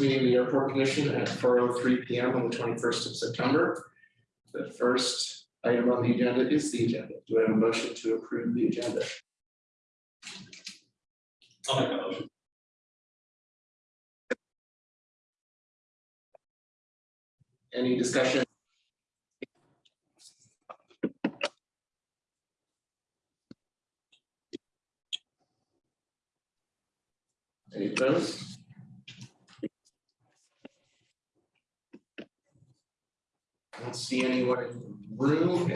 meeting of the airport commission at four oh three P M on the twenty-first of September. The first item on the agenda is the agenda. Do I have a motion to approve the agenda? I'll make a motion. Any discussion? Any opposed? Don't see anyone in the room.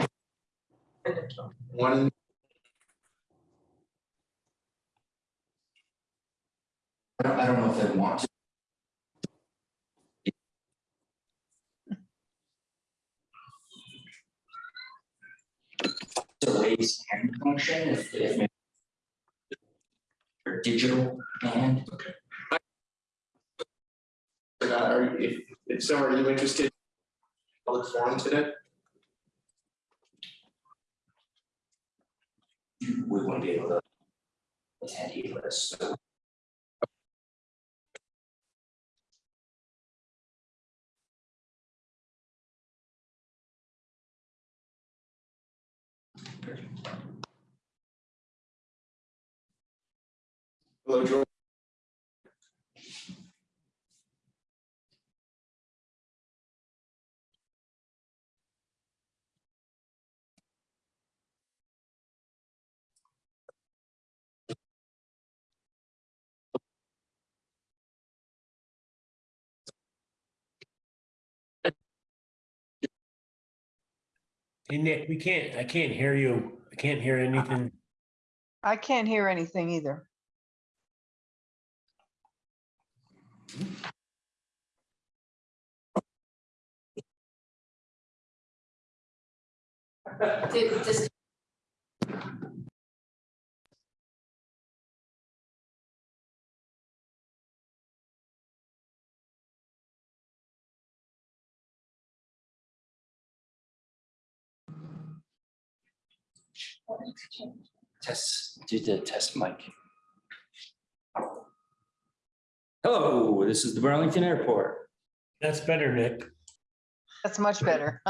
One I don't, I don't know if they want to. To raise hand function if, if. Or digital hand, Uh, are, if, if so, are you interested? Public forum today? we wouldn't be able to. Attend either, so. Hello, Joel. Hey, Nick, we can't, I can't hear you. I can't hear anything. I can't hear anything either. Did- Just Test, do the test mic. Hello, this is the Burlington Airport. That's better, Nick. That's much better.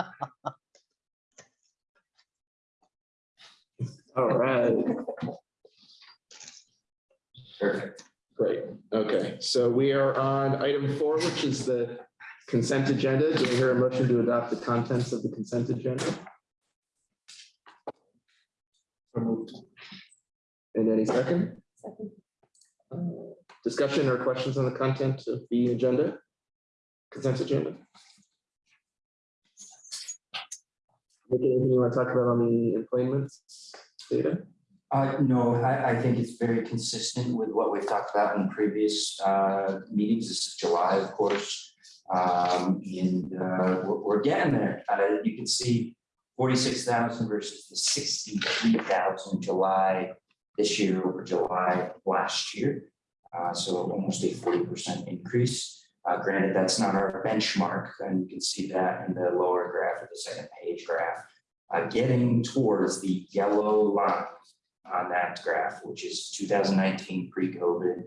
All right, Perfect. great. Okay, so we are on item four, which is the consent agenda. Do we hear a motion to adopt the contents of the consent agenda? And any second? Uh, Discussion or questions on the content of the agenda? Consent agenda? Anything you want to talk about on the employment data? Uh, no, I, I think it's very consistent with what we've talked about in previous, uh, meetings. This is July, of course. Um, and, uh, we're, we're getting there. Uh, you can see forty-six thousand versus the sixty-three thousand July this year over July last year. Uh, so almost a forty percent increase. Uh, granted, that's not our benchmark, and you can see that in the lower graph of the second page graph. Uh, getting towards the yellow line on that graph, which is two thousand nineteen pre-COVID,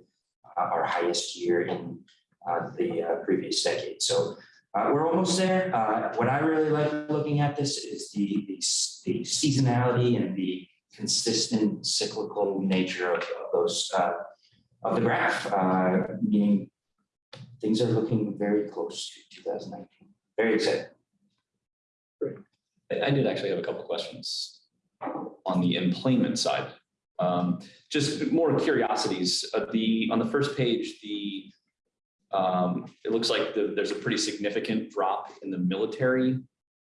uh, our highest year in uh, the uh, previous decade. So uh, we're almost there. Uh, What I really like looking at this is the, the the seasonality and the consistent cyclical nature of of those, uh, of the graph, uh, meaning things are looking very close to two thousand nineteen. Very excited. I I did actually have a couple questions on the employment side. Um, Just more curiosities, Uh, the, on the first page, the, um, it looks like the- there's a pretty significant drop in the military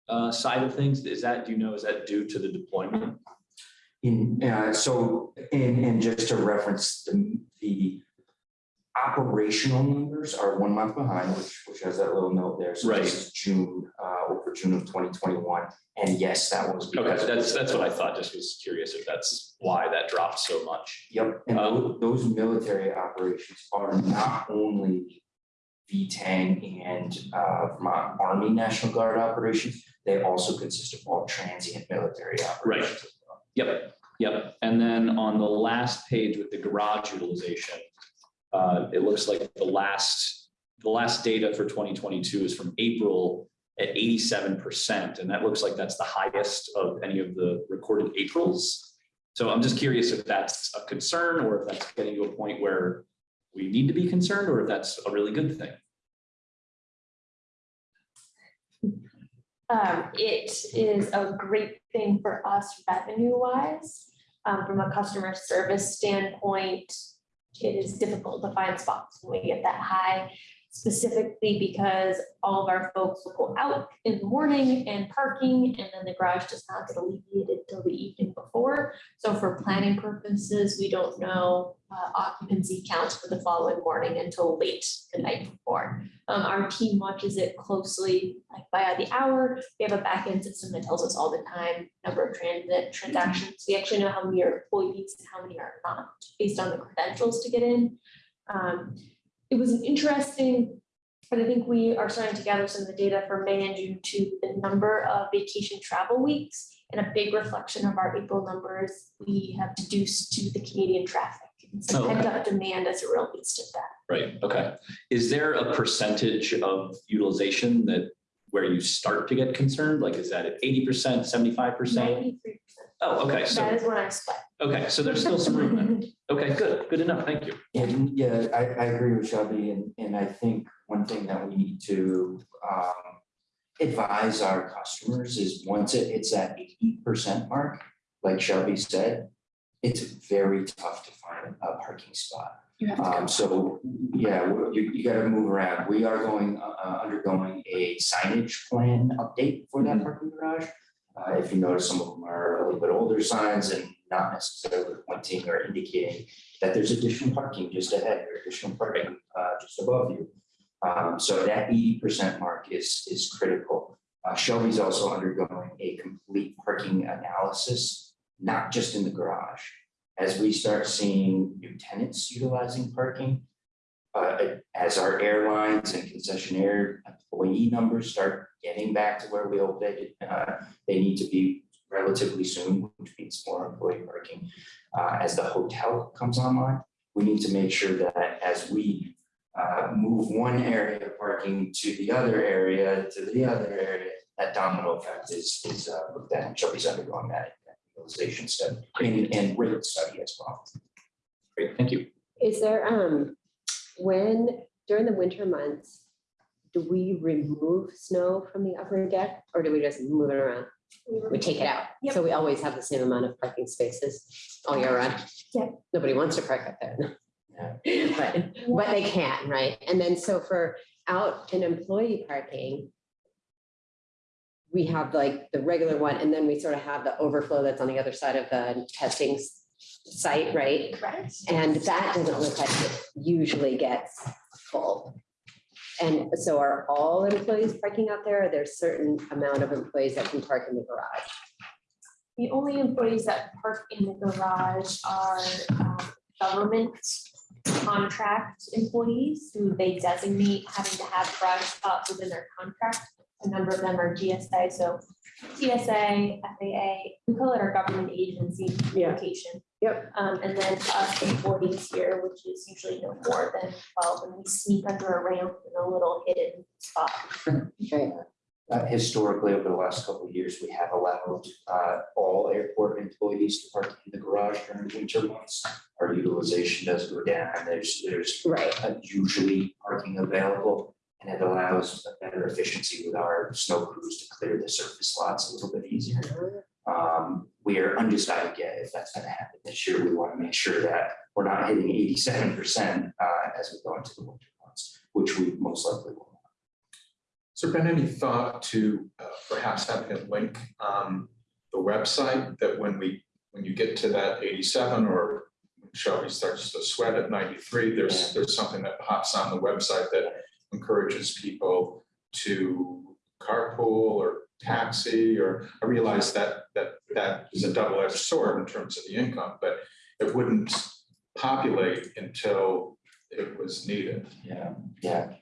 uh, side of things. Is that, do you know, is that due to the deployment? In, uh, so, and, and just to reference the, the operational numbers are one month behind, which, which has that little note there. So Right. this is June, uh, over June of twenty twenty-one. And yes, that was Okay, because. that's, that's what I thought. Just was curious if that's why that dropped so much. Yep, and Um, those military operations are not only V-10 and uh, Vermont Army National Guard operations, they also consist of all transient military operations. as well. Yep, yep. And then on the last page with the garage utilization, uh, it looks like the last the last data for twenty twenty-two is from April at eighty-seven percent, and that looks like that's the highest of any of the recorded Aprils. So I'm just curious if that's a concern or if that's getting to a point where we need to be concerned or if that's a really good thing. Um, it is a great thing for us revenue wise. Um, from a customer service standpoint, it is difficult to find spots when we get that high. Specifically because all of our folks will go out in the morning and parking and then the garage does not get alleviated till the evening before. So for planning purposes, we don't know uh, occupancy counts for the following morning until late the night before. Um, our team watches it closely, like by the hour. We have a back-end system that tells us all the time, number of transit transactions. We actually know how many are employees and how many are not, based on the credentials to get in. Um, it was an interesting, but I think we are starting to gather some of the data for May and June to the number of vacation travel weeks. And a big reflection of our April numbers, we have deduced to the Canadian traffic. And okay. pent up demand as it relates to that. Right, okay. Is there a percentage of utilization that, where you start to get concerned? Like, is that at eighty percent, seventy-five percent? Ninety-three percent. Oh, okay, That so, is when I split. okay, so there's still some room then. Okay, good, good enough, thank you. And yeah, I, I agree with Shelby and, and I think one thing that we need to, um, advise our customers is once it hits that eighty percent mark, like Shelby said, it's very tough to find a parking spot. Um, so, yeah, we- you, you gotta move around. We are going, uh, undergoing a signage plan update for that parking garage. Uh, if you notice, some of them are a little bit older signs and not necessarily pointing or indicating that there's additional parking just ahead or additional parking, uh, just above you. Um, so that eighty percent mark is, is critical. Uh, Shelby's also undergoing a complete parking analysis, not just in the garage as we start seeing new tenants utilizing parking, uh, as our airlines and concessionaire employee numbers start getting back to where we hope they, uh, they need to be relatively soon, which means more employee parking. Uh, as the hotel comes online, we need to make sure that as we uh, move one area of parking to the other area, to the other area, that domino effect is, is, uh, looked at, and Shelby's undergoing that utilization study and, and rate study as well. Great, thank you. Is there, um, when, during the winter months, do we remove snow from the upper deck or do we just move it around? We take it out. Yep. So we always have the same amount of parking spaces all year round. Yeah. Nobody wants to park up there. But, but they can, right? And then so for out and employee parking, we have like the regular one and then we sort of have the overflow that's on the other side of the testing site, right? Correct. And that doesn't look like it usually gets full. And so are all employees parking out there? Or There's certain amount of employees that can park in the garage? The only employees that park in the garage are um, government contract employees who they designate having to have garage spots within their contract. A number of them are GSA, so TSA, FAA, we call it our government agency Yeah. location. Yep. Um, and then us employees here, which is usually no more than twelve, and we sneak under a ramp in a little hidden spot. Okay. Uh, historically, over the last couple of years, we have allowed, uh, all airport employees to park in the garage during winter months. Our utilization does go down, there's, there's Right. uh, usually parking available. And it allows a better efficiency with our snow crews to clear the surface lots a little bit easier. Undecided yet if that's gonna happen this year. We want to make sure that we're not hitting eighty-seven percent uh as we go into the winter months, which we most likely will. Has there been any thought to uh, perhaps having a link on the website that when we, when you get to that eighty-seven or when Shelby starts to sweat at ninety-three, there's, there's something that pops on the website that encourages people to carpool or taxi or I realize that that that is a double-edged sword in terms of the income, but it wouldn't populate until it was needed. Yeah, yeah.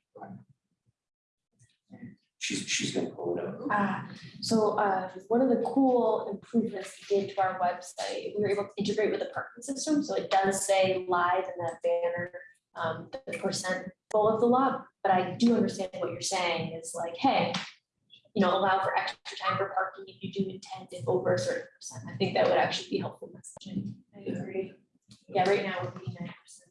She's, she's gonna pull it up. Ah, so uh, one of the cool improvements we did to our website, we were able to integrate with the parking system, so it does say live in that banner. um, the percent full of the lot. but I do understand what you're saying is like, hey, you know, allow for extra time for parking if you do intend it over a certain percent. I think that would actually be helpful messaging. I agree. Yeah, right now it would be nine percent.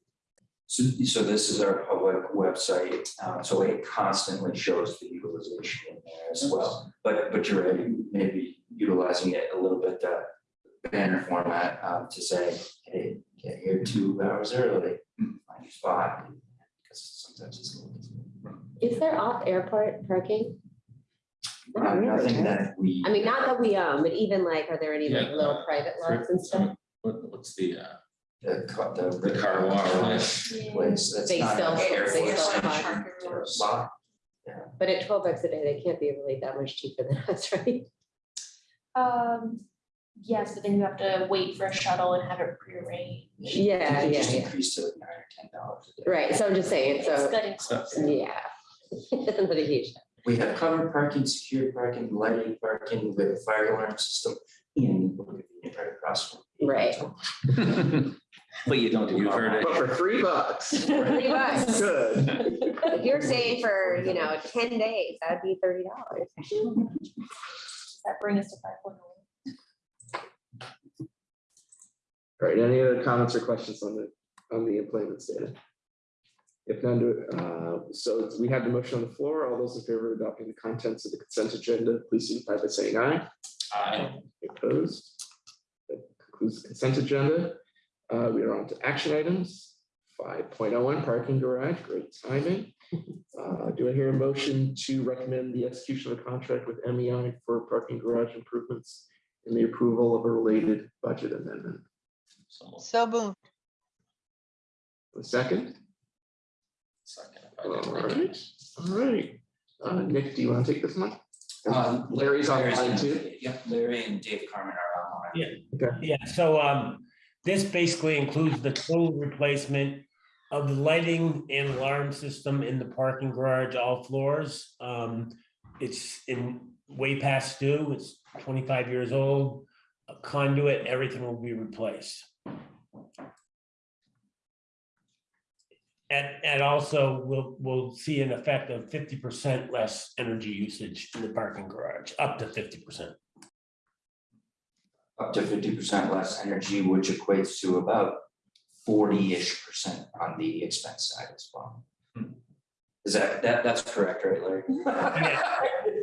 So, so this is our public website, uh, so it constantly shows the utilization in there as well. But, but you're right, maybe utilizing it a little bit, uh, banner format, um, to say, hey, get here two hours early, find your spot. Because sometimes it's a little. Is there off airport parking? Uh, Nothing that we. I mean, not that we own, but even like, are there any like Yeah, little uh, private lots and stuff? What, what's the, uh, The, ca- the. The car wash. Place, that's They not still- an they airport still station park. or a spot. But at twelve bucks a day, they can't be really that much cheaper than us, right? Um, yes, but then you have to wait for a shuttle and have it prearranged. Yeah, They yeah, just yeah. increased to nine or ten dollars a day. Right, so I'm just saying, It's so, getting So- closer. yeah. But a huge. We have covered parking, secure parking, lighting parking, with a fire alarm system, and we're convenient right across. from- Right. But you don't do. You've heard it. But for three bucks. Three bucks. Good. If you're saying for, you know, ten days, that'd be thirty dollars. Does that bring us to five point oh? All right, any other comments or questions on the, on the employment data? If none, do- uh, so we have the motion on the floor. All those in favor of adopting the contents of the consent agenda, please signify by saying aye. Aye. Opposed? That concludes the consent agenda. Uh, we are on to action items. Five point oh one parking garage, great timing. Uh, do I hear a motion to recommend the execution of a contract with MEI for parking garage improvements and the approval of a related budget amendment? So, So moved. A second? Second, if I All didn't right, recognize. all right. Uh, Nick, do you want to take this one? Um, Larry's on Larry's line on- too. Yeah, Larry and Dave Carmen are on. Yeah, Okay. Yeah. so um, this basically includes the total replacement of the lighting and alarm system in the parking garage, all floors. Um, it's in way past due, it's twenty-five years old. A conduit, everything will be replaced. And, and also we'll, we'll see an effect of fifty percent less energy usage in the parking garage, up to fifty percent. Up to fifty percent less energy, which equates to about forty-ish percent on the expense side as well. Hmm. Is that, that, that's correct, right, Larry?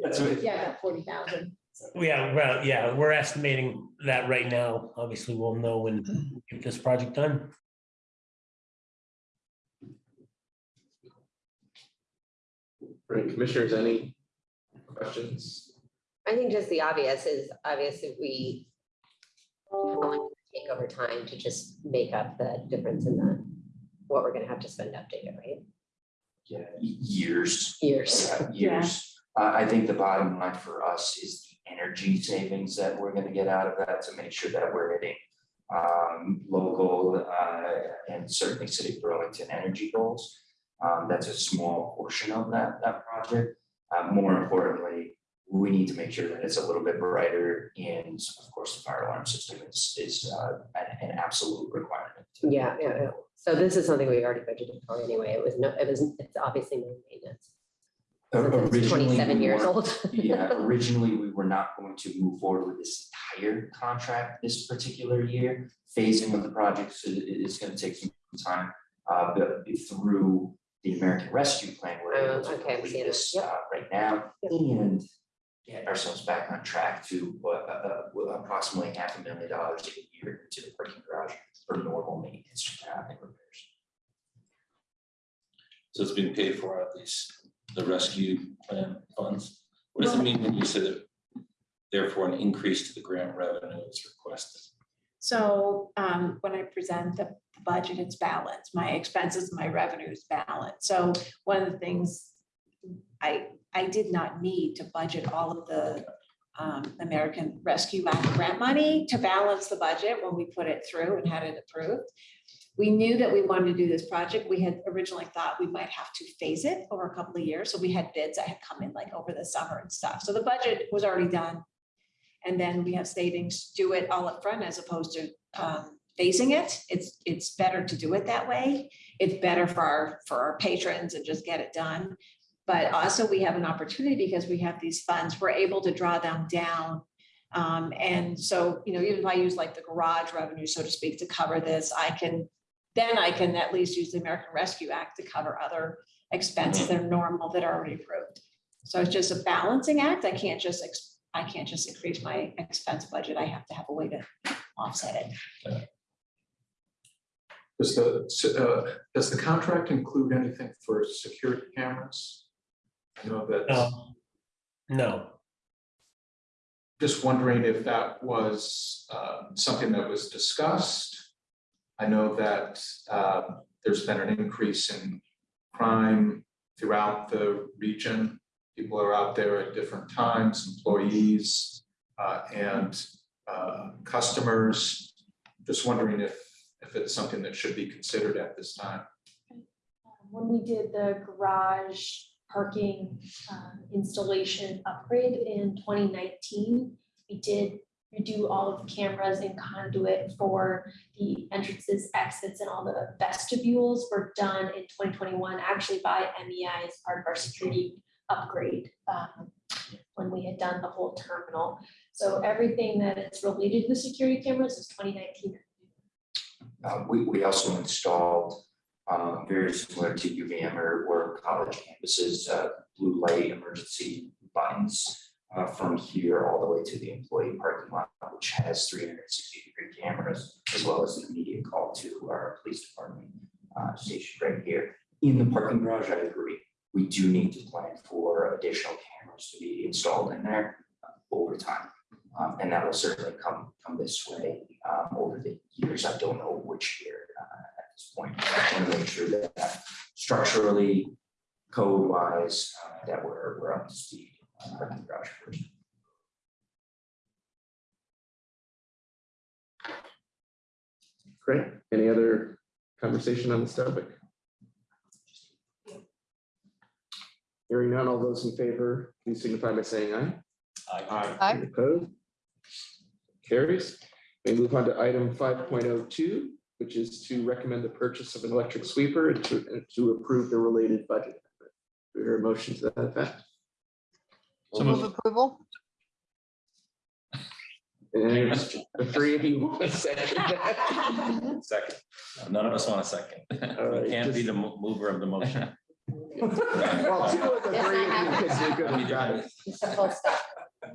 That's what- Yeah, about forty thousand. Yeah, well, yeah, we're estimating that right now. Obviously, we'll know when we get this project done. Right, commissioners, any questions? I think just the obvious is obviously we how long does take over time to just make up the difference in the, what we're gonna have to spend up to update it, right? Yeah, years. Years. Yeah, Years. I, I think the bottom line for us is the energy savings that we're gonna get out of that to make sure that we're hitting um, local, uh, and certainly city of Burlington energy goals. Um, that's a small portion of that, that project. Uh, more importantly, we need to make sure that it's a little bit brighter and of course, the fire alarm system is, is, uh, an, an absolute requirement. Yeah, yeah, yeah. So this is something we already budgeted for anyway. It was no, it was, it's obviously no maintenance. Since it's Originally, Twenty-seven we years weren't- old. Yeah, originally, we were not going to move forward with this entire contract this particular year. Phasing of the projects is, is gonna take some time. Uh, but through the American Rescue Plan, we're able Oh, to okay, I'm complete seeing it. this, Yep. uh, right now Yep. and get ourselves back on track to, uh, uh, uh, approximately half a million dollars a year to the parking garage for normal maintenance uh, and repairs. So it's being paid for out of these, the rescue plan funds. What does it mean when you say that therefore an increase to the grant revenue is requested? So um, when I present the budget, it's balanced. My expenses, my revenues balanced. So one of the things I, I did not need to budget all of the um, American Rescue Act grant money to balance the budget when we put it through and had it approved. We knew that we wanted to do this project. We had originally thought we might have to phase it over a couple of years. So we had bids that had come in like over the summer and stuff. So the budget was already done. And then we have savings, do it all up front as opposed to um, facing it. It's, it's better to do it that way. It's better for our, for our patrons and just get it done. But also we have an opportunity because we have these funds, we're able to draw them down. Um, and so, you know, even if I use like the garage revenue, so to speak, to cover this, I can, then I can at least use the American Rescue Act to cover other expenses that are normal that are already approved. So it's just a balancing act. I can't just, I can't just increase my expense budget. I have to have a way to offset it. Does the, uh, does the contract include anything for security cameras? I know that, No. No, just wondering if that was uh, something that was discussed. I know that um, there's been an increase in crime throughout the region. People are out there at different times, employees uh, and uh, customers. Just wondering if, if it's something that should be considered at this time. Um, When we did the garage parking um, installation upgrade in twenty nineteen, we did redo all of the cameras and conduit for the entrances, exits, and all the vestibules were done in twenty twenty-one, actually by MEI as part of our security upgrade um, when we had done the whole terminal. So everything that is related to the security cameras is twenty nineteen. Uh, we, we also installed, um, very similar to UVM or, or college campuses, uh, blue light emergency buttons. Uh, from here all the way to the employee parking lot, which has three hundred and sixty degree cameras, as well as an immediate call to our police department, uh, station right here. In the parking garage, I agree, we do need to plan for additional cameras to be installed in there uh, over time. Um, and that will certainly come, come this way, um, over the years. I don't know which year, uh, at this point. I want to make sure that structurally, code wise, uh, that we're, we're up to speed. on parking garage first. Great. Any other conversation on this topic? Hearing none, all those in favor, please signify by saying aye. Aye. Aye. Any Opposed? Carries. We move on to item five point oh two, which is to recommend the purchase of an electric sweeper and to, and to approve the related budget. Do we hear a motion to that effect? So Move approval? And the three of you want to second that? Second. None of us want a second. All right, We Can't be just- the mo- mover of the motion. Well, two of the three of you can do good and got it. Full stop. I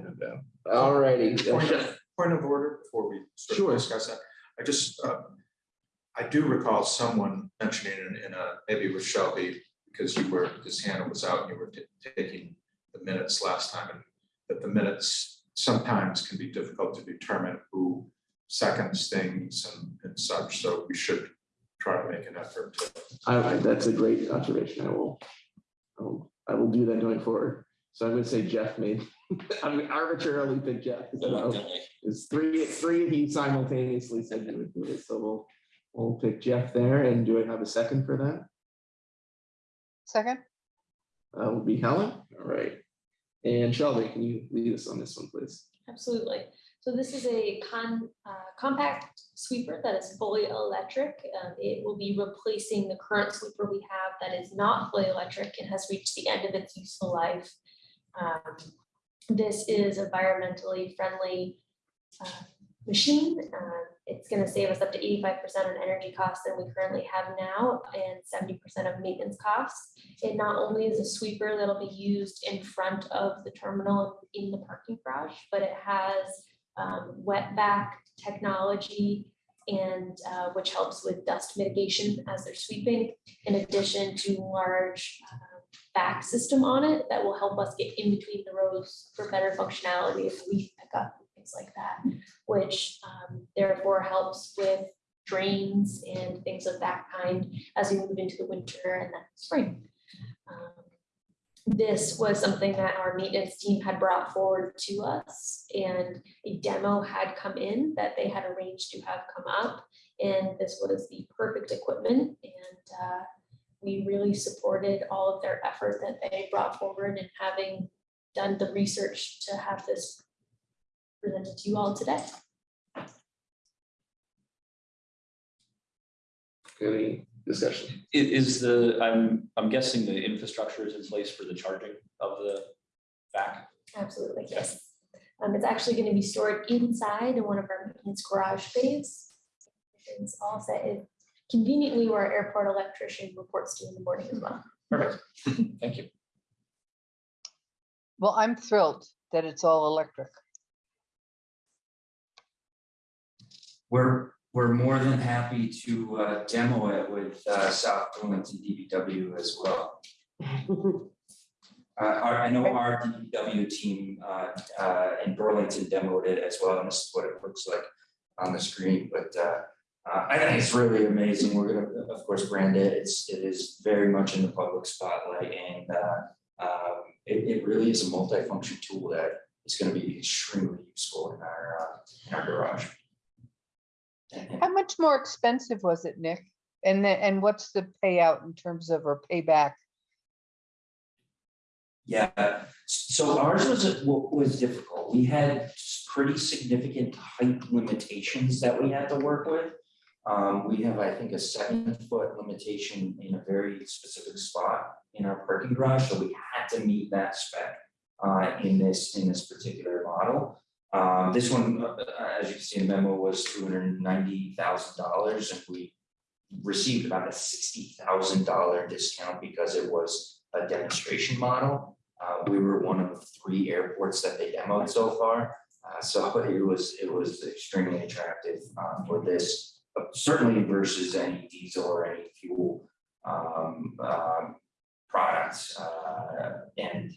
don't know. All righty. Point of- point of order before we sort Sure. of discuss that. I just, uh, I do recall someone mentioning in, in a, maybe with Shelby, because you were, this hand was out and you were taking the minutes last time, and that the minutes sometimes can be difficult to determine who seconds things and, and such, so we should try to make an effort to. I, that's a great observation. I will, I will, I will do that going forward. So I'm gonna say Jeff made, I'm gonna arbitrarily pick Jeff. because know Reluctantly. It's three, three of you simultaneously said you would do it, so we'll, we'll pick Jeff there. And do I have a second for that? Second? That will be Helen. All right. And Shelby, can you lead us on this one, please? Absolutely. So this is a con, uh, compact sweeper that is fully electric. Um, it will be replacing the current sweeper we have that is not fully electric and has reached the end of its useful life. Um, This is environmentally friendly uh, machine. Uh, It's gonna save us up to eighty-five percent on energy costs than we currently have now and seventy percent of maintenance costs. It not only is a sweeper that'll be used in front of the terminal in the parking garage, but it has um, wetback technology and uh, which helps with dust mitigation as they're sweeping, in addition to large uh, back system on it that will help us get in between the rows for better functionality if we pick up things like that, which um, therefore helps with drains and things of that kind as we move into the winter and then spring. Um, This was something that our maintenance team had brought forward to us and a demo had come in that they had arranged to have come up. And this was the perfect equipment and uh, we really supported all of their effort that they brought forward and having done the research to have this presented to you all today. Any discussion? I- Is the, I'm, I'm guessing the infrastructure is in place for the charging of the vac? Absolutely, yes. Um, it's actually gonna be stored inside in one of our maintenance garage bays. It's all set in conveniently where our airport electrician reports to in the morning as well. Perfect. Thank you. Well, I'm thrilled that it's all electric. We're, we're more than happy to uh, demo it with uh, South Burlington DPW as well. Uh, our- I know our DPW team uh, uh, in Burlington demoed it as well, and this is what it looks like on the screen, but uh, I think it's really amazing. We're gonna, of course, brand it. It's, it is very much in the public spotlight and uh, um, it, it really is a multifunction tool that is gonna be extremely useful in our, uh, in our garage. How much more expensive was it, Nick? And then, and what's the payout in terms of or payback? Yeah, so ours was, was difficult. We had pretty significant height limitations that we had to work with. Um, we have, I think, a seven foot limitation in a very specific spot in our parking garage, so we had to meet that spec. Uh, in this, in this particular model. Um, this one, uh, as you can see in the memo, was two hundred ninety thousand dollars and we. Received about a sixty thousand dollar discount because it was a demonstration model. Uh, we were one of three airports that they demoed so far. Uh, so it was, it was extremely attractive, uh, for this, certainly versus any diesel or any fuel, um, um, products, uh, and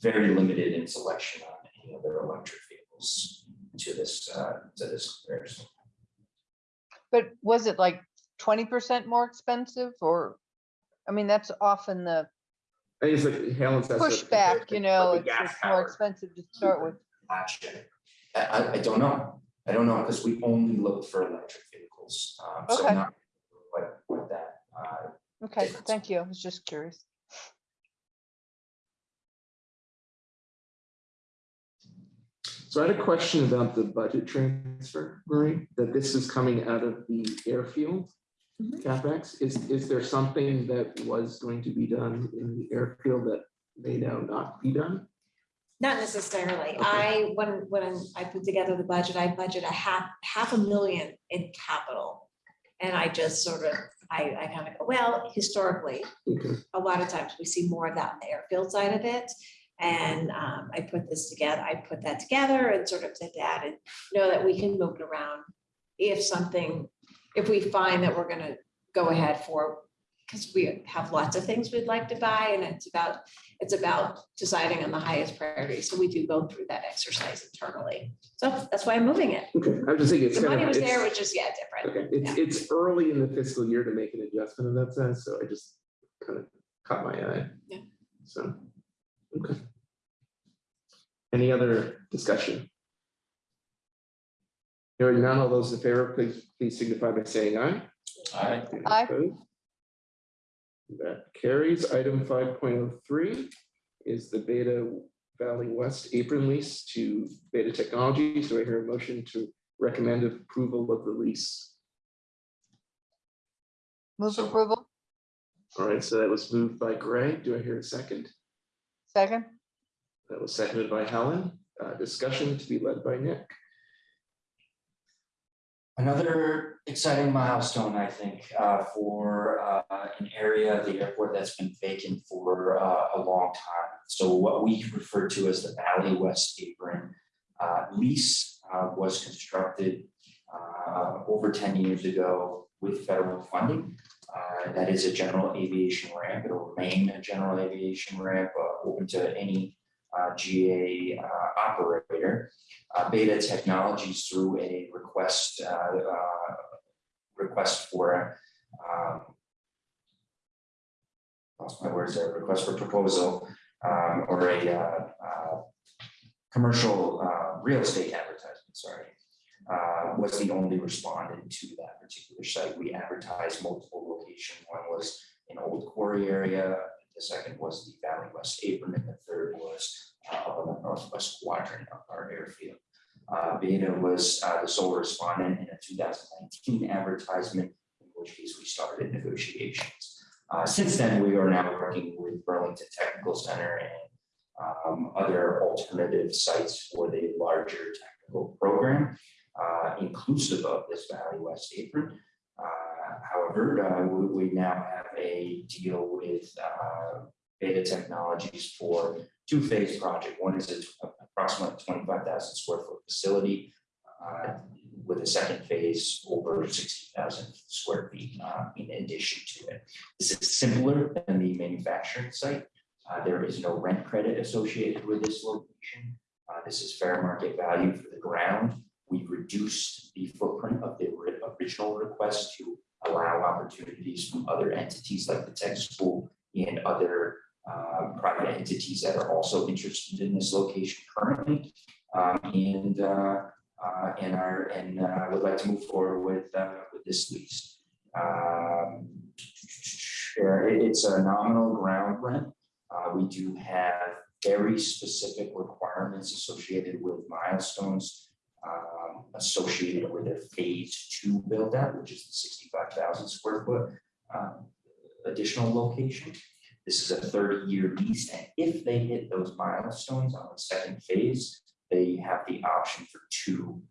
very limited in selection on any other electric vehicles to this, uh, to this comparison. But was it like twenty percent more expensive or? I mean, that's often the it's like Helen says. pushback, you know, it's the it's more expensive to start with. I, I, I don't know. I don't know, because we only look for electric vehicles, um, so Okay. I'm not what, what that, uh, Okay, difference. thank you. I was just curious. So I had a question about the budget transfer, Marie, that this is coming out of the airfield. Mhm. CapEx, is, is there something that was going to be done in the airfield that may now not be done? Not necessarily. I, when, when I put together the budget, I budget a half, half a million in capital. And I just sort of, I, I kind of go, well, historically, Okay, a lot of times we see more of that on the airfield side of it. And um, I put this together, I put that together and sort of did that and know that we can move it around. If something, if we find that we're gonna go ahead for, because we have lots of things we'd like to buy and it's about, it's about deciding on the highest priority. So we do go through that exercise internally. So that's why I'm moving it. okay, I was just thinking, it's The kind money of, was there, which is, yeah, different. okay, it's, it's early in the fiscal year to make an adjustment in that sense, so I just kind of caught my eye. Yeah. So, okay. Any other discussion? Hearing none, all those in favor, please, please signify by saying aye. Aye. Any Aye. That carries. Item five point oh three is the Beta Valley West apron lease to Beta Technologies. Do I hear a motion to recommend approval of the lease? Move So- approval, All right, so that was moved by Greg. Do I hear a second? second, That was seconded by Helen. Uh, discussion to be led by Nick. Another exciting milestone, I think, uh, for uh, an area of the airport that's been vacant for uh, a long time. So what we refer to as the Valley West Apron uh, lease uh, was constructed uh, over ten years ago with federal funding. That is a general aviation ramp. It'll remain a general aviation ramp open to any uh, GA uh, operator uh, Beta Technologies through a request, uh, uh, request for, um, lost my words there, request for proposal, um, or a, uh, commercial, real estate advertisement, sorry, was the only respondent to that particular site. We advertised multiple locations. One was in Old Quarry area, the second was the Valley West Apron, and the third was uh, up on the northwest quadrant of our airfield. Uh, Beta was uh, the sole respondent in a two thousand nineteen advertisement. In which case we started negotiations. Uh, since then, we are now working with Burlington Technical Center and um, other alternative sites for the larger technical program, uh, inclusive of this Valley West apron. However, uh, we, we now have a deal with uh, Beta Technologies for two-phase project. One is a approximately twenty-five thousand square foot facility uh, with a second phase over sixty thousand square feet uh, in addition to it. This is simpler than the manufacturing site. Uh, There is no rent credit associated with this location. Uh, This is fair market value for the ground. We've reduced the footprint of the original request to allow opportunities from other entities like the tech school and other uh, private entities that are also interested in this location currently. Um, And, uh, uh, and are, and uh, would like to move forward with, uh, with this lease. Um, it's a nominal ground rent. Uh, we do have very specific requirements associated with milestones. Um, associated with a phase two build out, which is the sixty-five thousand square foot. um, Additional location. This is a thirty-year lease, and if they hit those milestones on the second phase, they have the option for two.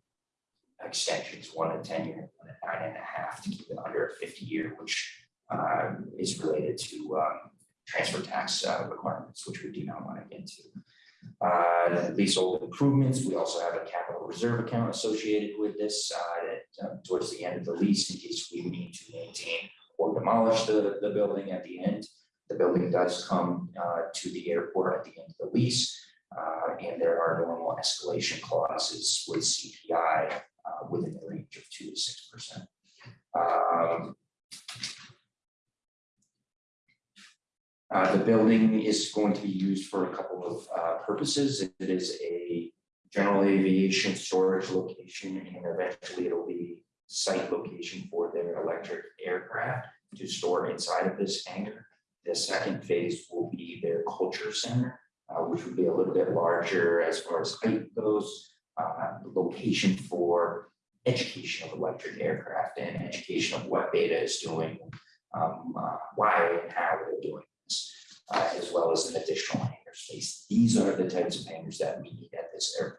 Extensions, one at ten year, one at nine and a half to keep it under a fifty year, which um, is related to um, transfer tax uh, requirements, which we do not want to get into. Uh, leasehold improvements, we also have a capital reserve account associated with this, uh, that, uh, towards the end of the lease, in case we need to maintain or demolish the, the building at the end. The building does come, uh, to the airport at the end of the lease, uh, and there are normal escalation clauses with CPI, within the range of two to six percent. Um, Uh, the building is going to be used for a couple of, uh, purposes. It is a general aviation storage location and eventually it'll be site location for their electric aircraft to store inside of this hangar. The second phase will be their culture center, uh, which would be a little bit larger as far as height goes. Uh, location for education of electric aircraft and education of what Beta is doing, um, uh, why and how they're doing this, uh, as well as an additional hangar space. These are the types of hangars that we need at this airport.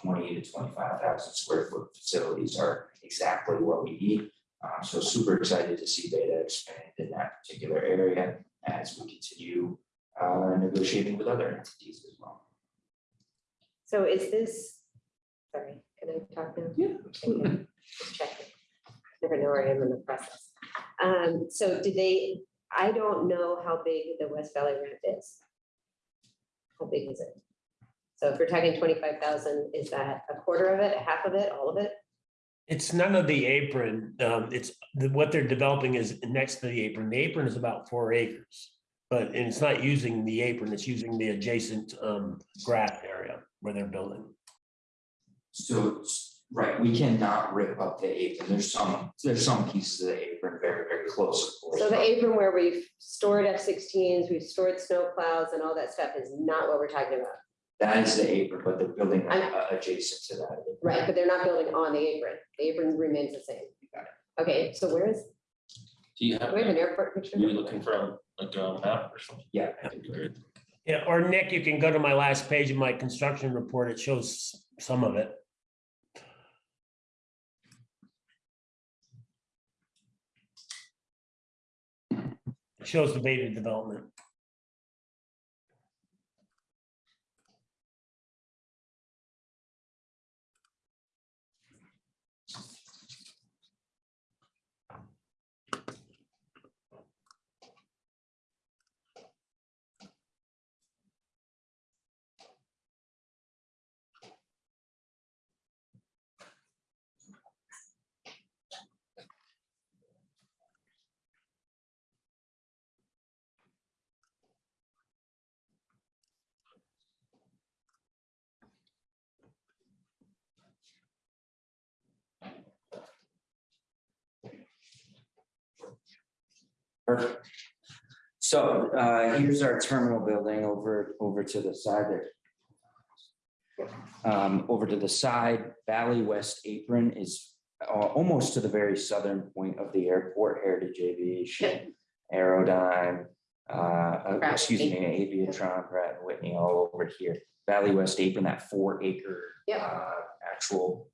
Twenty to twenty-five thousand square foot facilities are exactly what we need. Um, so super excited to see Beta expand in that particular area as we continue uh, negotiating with other entities as well. So is this, sorry, can I talk now? Yeah, absolutely. Just checking. Never know where I am in the process. Um, so did they, I don't know how big the West Valley ramp is. How big is it? So if we're talking twenty-five thousand, is that a quarter of it, a half of it, all of it? It's none of the apron. Um, it's, the- what they're developing is next to the apron. The apron is about four acres. But and it's not using the apron, it's using the adjacent um grass area where they're building. So, s- right, we cannot rip up the apron. There's some, there's some pieces of the apron very, very close. of course, So the but- apron where we've stored F-16s, we've stored snow plows and all that stuff is not what we're talking about. That is the apron, but the building I'm- uh, adjacent to that. Right, but they're not building on the apron. The apron remains the same. Got Okay, so where is, Do you do have, we have an are airport picture? you looking for a- like a map or something? Yeah. That'd be great. Yeah, or Nick, you can go to my last page of my construction report. It shows some of it. Shows the beta development. Perfect. So uh, here's our terminal building over, over to the side there. Um, Over to the side, Valley West Apron is uh, almost to the very southern point of the airport, Heritage Aviation, Aerodyne, uh, uh, excuse me. Aviatron, Pratt and Whitney, all over here. Valley West Apron, that four acre Yep. uh, actual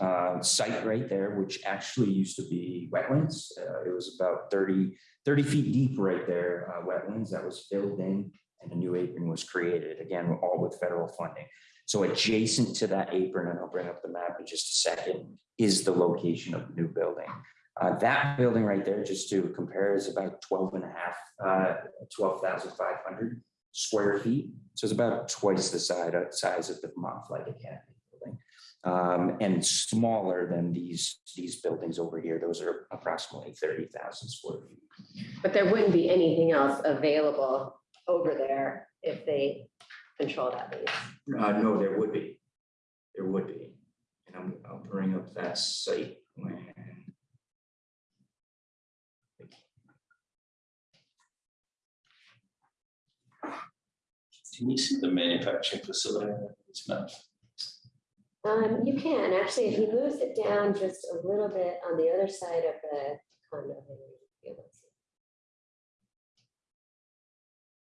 uh, site right there, which actually used to be wetlands. Uh, It was about 30 30 feet deep right there, uh, wetlands that was filled in and a new apron was created, again, all with federal funding. So adjacent to that apron, and I'll bring up the map in just a second, is the location of the new building. Uh, that building right there, just to compare, is about 12 and a half, uh, 12,500 square feet. So it's about twice the size, size of the Vermont Academy. Um, and smaller than these, these buildings over here. Those are approximately 30,000 square feet. But there wouldn't be anything else available over there if they control that lease. Uh, no, there would be. There would be. And I'm, I'll bring up that site plan. Can you see the manufacturing facility on this map? Um, you can, actually, if he moves it down just a little bit on the other side of the condo. maybe you'll be able to see.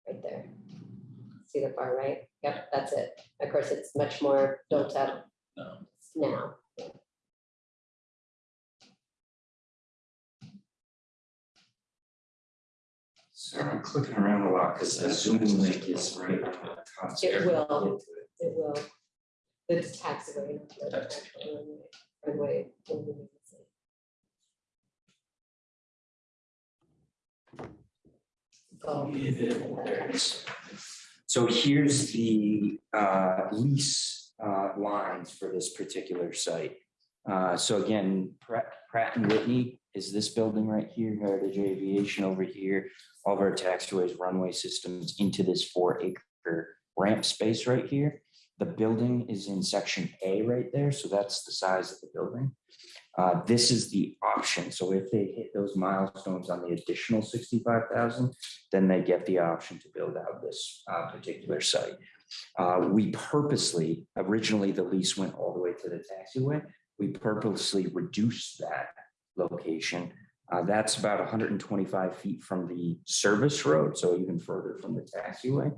Right there. See the far right? Yep, that's it. Of course, it's much more built up No. now. So I'm clicking around a lot because the Zoom link is right. on the top. It will. It will. It's taxiway. not the Taxiway. actual runway, runway. There it is. So here's the uh, lease uh, lines for this particular site. Uh, So again, Pratt Pratt and Whitney is this building right here, Heritage Aviation over here. All of our taxiways, runway systems into this four acre ramp space right here. The building is in section A right there, so that's the size of the building. Uh, This is the option, so if they hit those milestones on the additional sixty-five thousand, then they get the option to build out this uh, particular site. Uh, We purposely, originally the lease went all the way to the taxiway. We purposely reduced that location. Uh, That's about hundred and twenty-five feet from the service road, so even further from the taxiway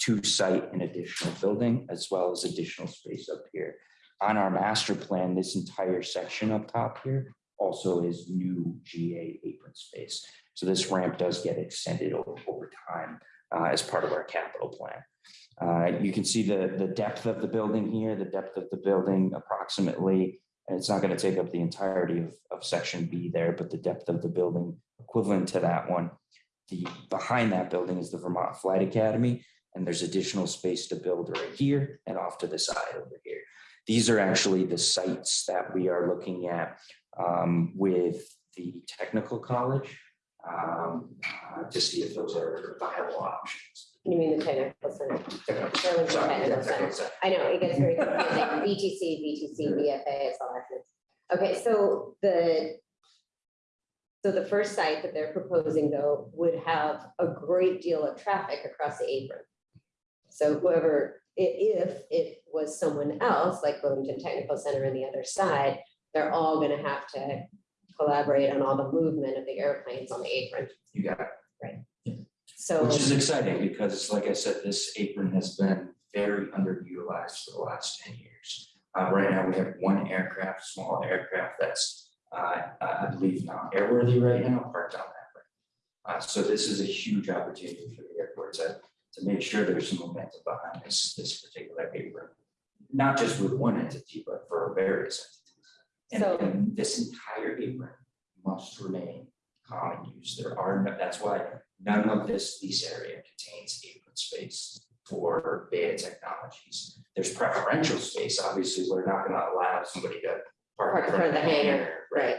to site an additional building as well as additional space up here. On our master plan, this entire section up top here also is new GA apron space. So this ramp does get extended over, over time uh, as part of our capital plan. Uh, You can see the, the depth of the building here, the depth of the building approximately, and it's not going to take up the entirety of, of section B there, but the depth of the building equivalent to that one. The, behind that building is the Vermont Flight Academy, and there's additional space to build right here and off to the side over here. These are actually the sites that we are looking at um, with the technical college um, uh, to see if those are viable options. You mean the technical center? Technical- sorry, Technical Center. I know, it gets very confusing, VTC, VTC, VFA, it's all that. Okay, so the. So the first site that they're proposing though would have a great deal of traffic across the apron. So whoever, i- if it was someone else, like Burlington Technical Center on the other side, they're all gonna have to collaborate on all the movement of the airplanes on the apron, You got it. Right. So. Which is exciting because like I said, this apron has been very underutilized for the last ten years. Uh, right now, we have one aircraft, small aircraft that's, uh, I believe not airworthy right now, parked on that. Uh, so this is a huge opportunity for the airport to, to make sure there's some momentum behind this, this particular apron. Not just with one entity, but for various entities. So- And, and this entire apron must remain common use. There are, no- that's why none of this lease area contains apron space for beta technologies. There's preferential space, obviously, we're not gonna allow somebody to park Park in front of the hangar, right? Right,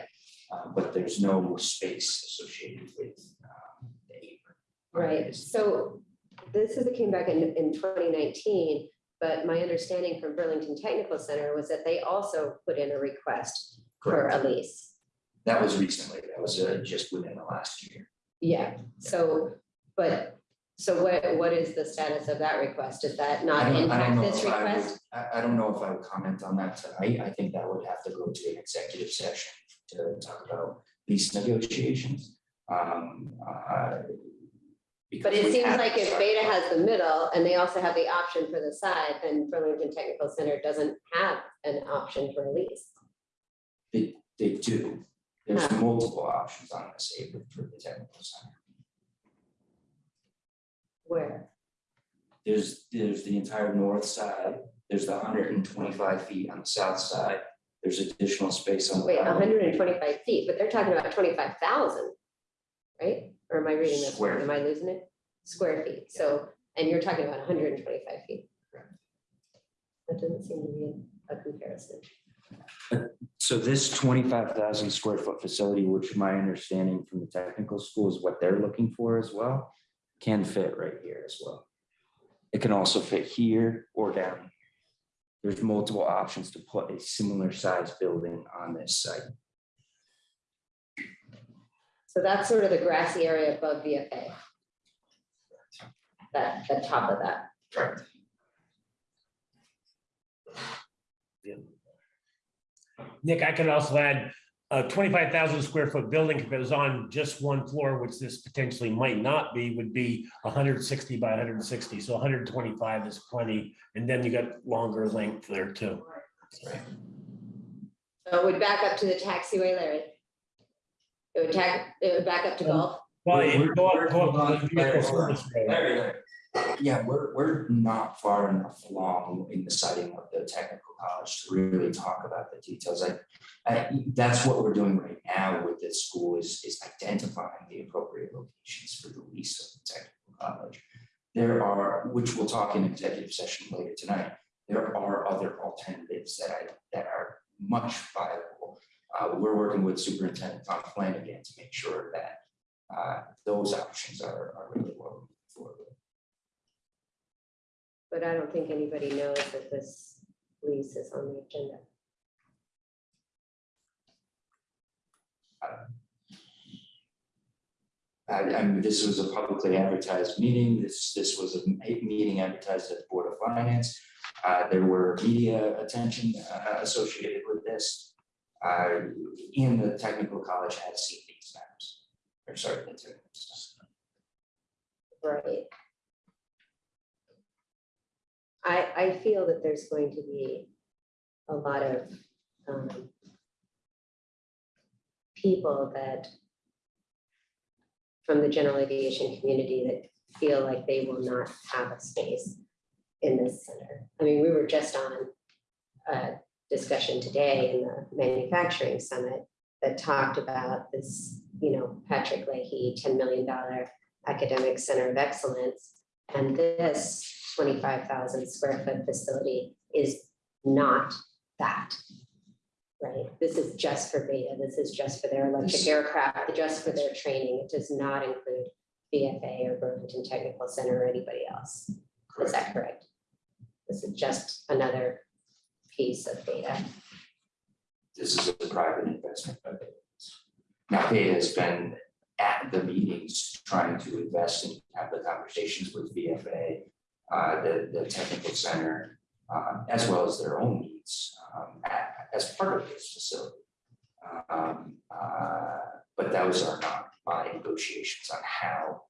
Uh, but there's no space associated with, um, the apron. right. So this is, it came back in, in twenty nineteen, but my understanding from Burlington Technical Center was that they also put in a request for a lease. That was recently, that was, uh, just within the last year. Yeah, so, but So what, what is the status of that request? Does that not I don't- I don't impact know this if I would- request? I, I don't know if I would comment on that tonight. I think that would have to go to an executive session to talk about lease negotiations. Um, uh, But it seems like if Beta has the middle and they also have the option for the side, then Burlington Technical Center doesn't have an option for a lease. They, they do. There's Huh. multiple options on this apron for the technical center. Where? There's, there's the entire north side, there's the hundred and twenty-five feet on the south side. There's additional space on the. Wait, hundred and twenty-five feet, but they're talking about twenty-five thousand, right? Or am I reading this, Square wrong? am I losing it? Square feet, so, and you're talking about hundred and twenty-five feet. That doesn't seem to be a comparison. So this twenty-five thousand square foot facility, which my understanding from the technical school is what they're looking for as well, can fit right here as well. It can also fit here or down. There's multiple options to put a similar size building on this site. So that's sort of the grassy area above VFA. That, the top of that. Correct. Nick, I can also add a twenty-five thousand square foot building, if it was on just one floor, which this potentially might not be, would be hundred sixty by hundred and sixty, so hundred and twenty-five is plenty, and then you got longer length there too. So it would back up to the taxiway, Larry. It would tack, it would back up to golf. Well, We're- it go up, go up to the vehicle service road. Larry, Larry. Yeah, we're, we're not far enough along in the siting of the technical college to really talk about the details. I, I, that's what we're doing right now with this school is, is identifying the appropriate locations for the lease of the technical college. There are, which we'll talk in executive session later tonight, there are other alternatives that I, that are much viable. Uh, we're working with Superintendent Tom Flanagan to make sure that uh, those options are, are really what we're moving forward. But I don't think anybody knows that this lease is on the agenda. I, I mean, this was a publicly advertised meeting, this, this was a meeting advertised at the Board of Finance. Uh, there were media attention, uh, associated with this. Uh, and the technical college has seen these maps, or sorry, the. Right. I, I feel that there's going to be a lot of um, people that from the general aviation community that feel like they will not have a space in this center. I mean, we were just on a discussion today in the manufacturing summit that talked about this, you know, Patrick Leahy, ten million dollar academic center of excellence. And this twenty-five thousand square foot facility is not that. Right? This is just for Beta. This is just for their electric aircraft, just for their training. It does not include VFA or Burlington Technical Center or anybody else. Is that correct? This is just another piece of Beta. This is a private investment Beta has been at the meetings trying to invest and have the conversations with VFA, uh, the, the technical center, uh, as well as their own needs, um, a- as part of this facility. Um, uh, but those are not my negotiations on how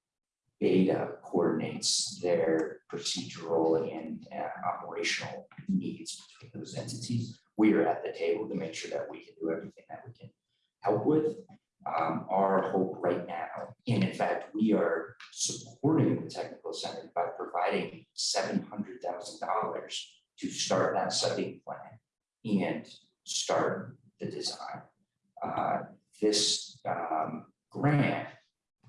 Beta coordinates their procedural and uh, operational needs between those entities. We are at the table to make sure that we can do everything that we can help with. Um, our hope right now, and in fact, we are supporting the technical center by providing seven hundred thousand dollars to start that study plan and start the design. Uh, this um, grant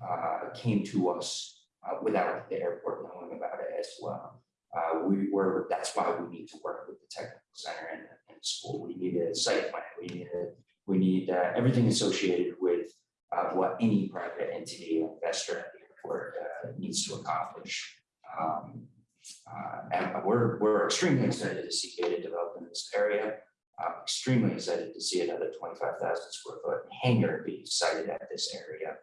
uh, came to us without the airport knowing about it as well. Uh, we were, that's why we need to work with the technical center and, and school. We need a site plan, we need a, we need uh, everything associated with uh, what any private entity investor at the airport uh, needs to accomplish. Um, uh, and we're, we're extremely excited to see Beta develop in this area. I'm extremely excited to see another twenty-five thousand square foot hangar be sited at this area.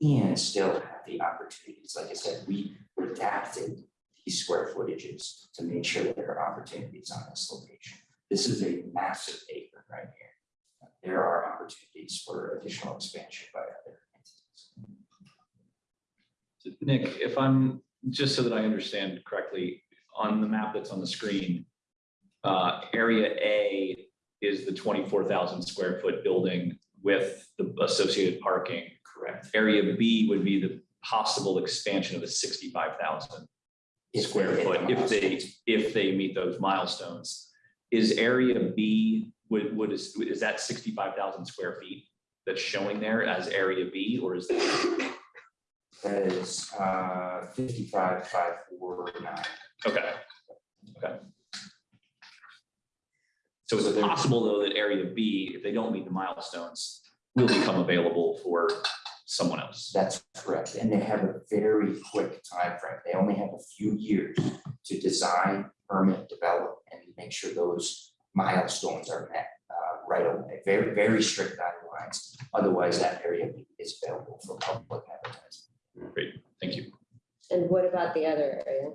And still have the opportunities. Like I said, we adapted these square footages to make sure that there are opportunities on this location. This is a massive acre right here. There are opportunities for additional expansion by other entities. Nick, if I'm, just so that I understand correctly, on the map that's on the screen, uh, area A is the twenty-four thousand square foot building with the associated parking. Correct. Area B would be the possible expansion of the sixty-five thousand If they square the foot, if they, if they meet those milestones. Is area B, would, would, is, is that sixty-five thousand square feet that's showing there as area B, or is that? That is uh fifty-five, five, four, nine. Okay, okay. So is So it possible, though, that area B, if they don't meet the milestones, will become available for someone else? That's correct. And they have a very quick time frame. They only have a few years to design, permit, develop, and make sure those milestones are met uh, right away. Very, very strict guidelines. Otherwise, that area is available for public advertising. Great, thank you. And what about the other area?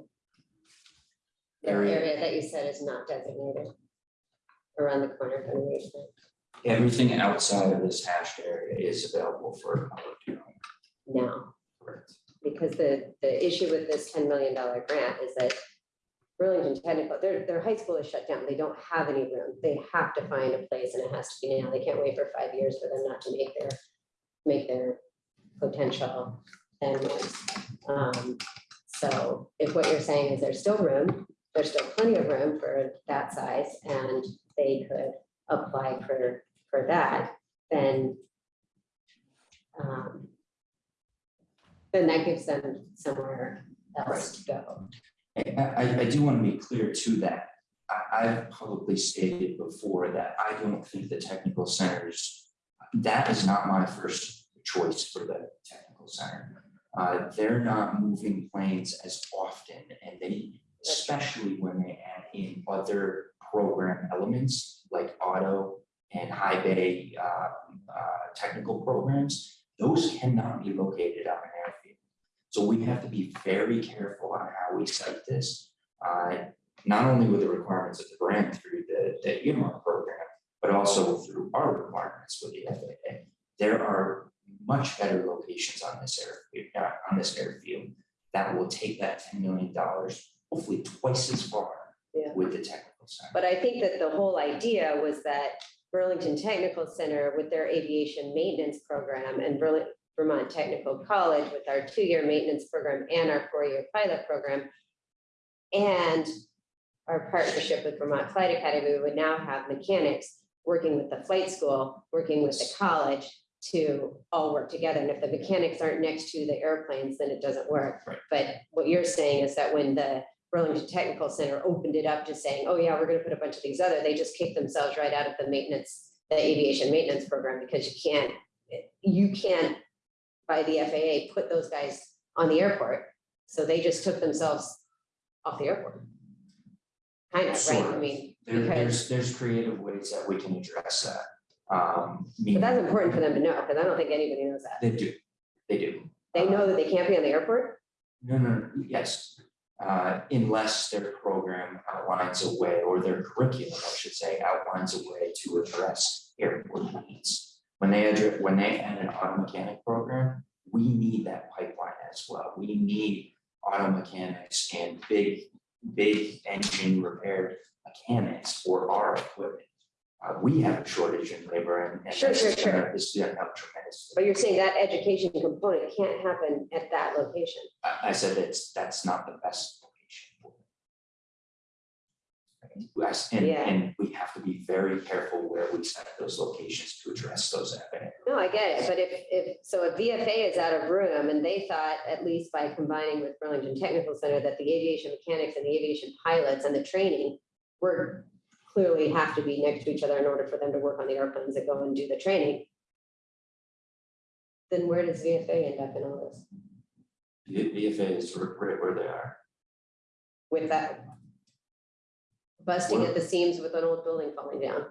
The Area- area that you said is not designated around the corner from the basement. Everything outside of this hashed area is available for public viewing. now, Correct. because the, the issue with this ten million dollar grant is that Burlington Technical, their, their high school is shut down. They don't have any room. They have to find a place and it has to be now. They can't wait for five years for them not to make their, make their potential endpoints. Um, so if what you're saying is there's still room, there's still plenty of room for that size and they could apply for, for that, then um, then that gives them somewhere else to go. I, I, do want to be clear too that I, I've publicly stated before that I don't think the technical centers, that is not my first choice for the technical center. Uh, they're not moving planes as often and they, especially when they add in other program elements like auto and high bay, uh, uh, technical programs, those cannot be located on an airfield. So we have to be very careful on how we cite this. Uh, not only with the requirements of the grant through the, the earmark program, but also through our requirements with the FAA. There are much better locations on this airfield, uh, on this airfield that will take that ten million dollars, hopefully twice as far Yeah. with the technical center. But I think that the whole idea was that Burlington Technical Center with their aviation maintenance program and Vermont Technical College with our two-year maintenance program and our four-year pilot program. And our partnership with Vermont Flight Academy, we would now have mechanics working with the flight school, working with the college to all work together. And if the mechanics aren't next to the airplanes, then it doesn't work. Right. But what you're saying is that when the Burlington Technical Center opened it up to saying, oh yeah, we're gonna put a bunch of these other, they just kicked themselves right out of the maintenance, the aviation maintenance program, because you can't, you can't, by the FAA, put those guys on the airport. So they just took themselves off the airport. Kind of, right? Sort I mean, There, there's, there's creative ways that we can address that. Um, but that's important for them to know, because I don't think anybody knows that. They do, they do. They know that they can't be on the airport? No, no, yes, uh, unless their program outlines a way, or their curriculum, I should say, outlines a way to address airport needs. When they address, when they add an auto mechanic program, we need that pipeline as well. We need auto mechanics and big, big engine repair mechanics for our equipment. Uh, we have a shortage in labor and. and Sure, sure, sure. This is gonna help tremendously. But you're saying that education component can't happen at that location? I, I said that's, that's not the best location. And, Yeah. and we have to be very careful where we set those locations to address those FAA. No, I get it, but if, if, so if VFA is out of room and they thought, at least by combining with Burlington Technical Center, that the aviation mechanics and the aviation pilots and the training were clearly have to be next to each other in order for them to work on the airplanes that go and do the training. Then where does VFA end up in all this The VFA is right right where they are. with that? Busting at the seams with an old building falling down.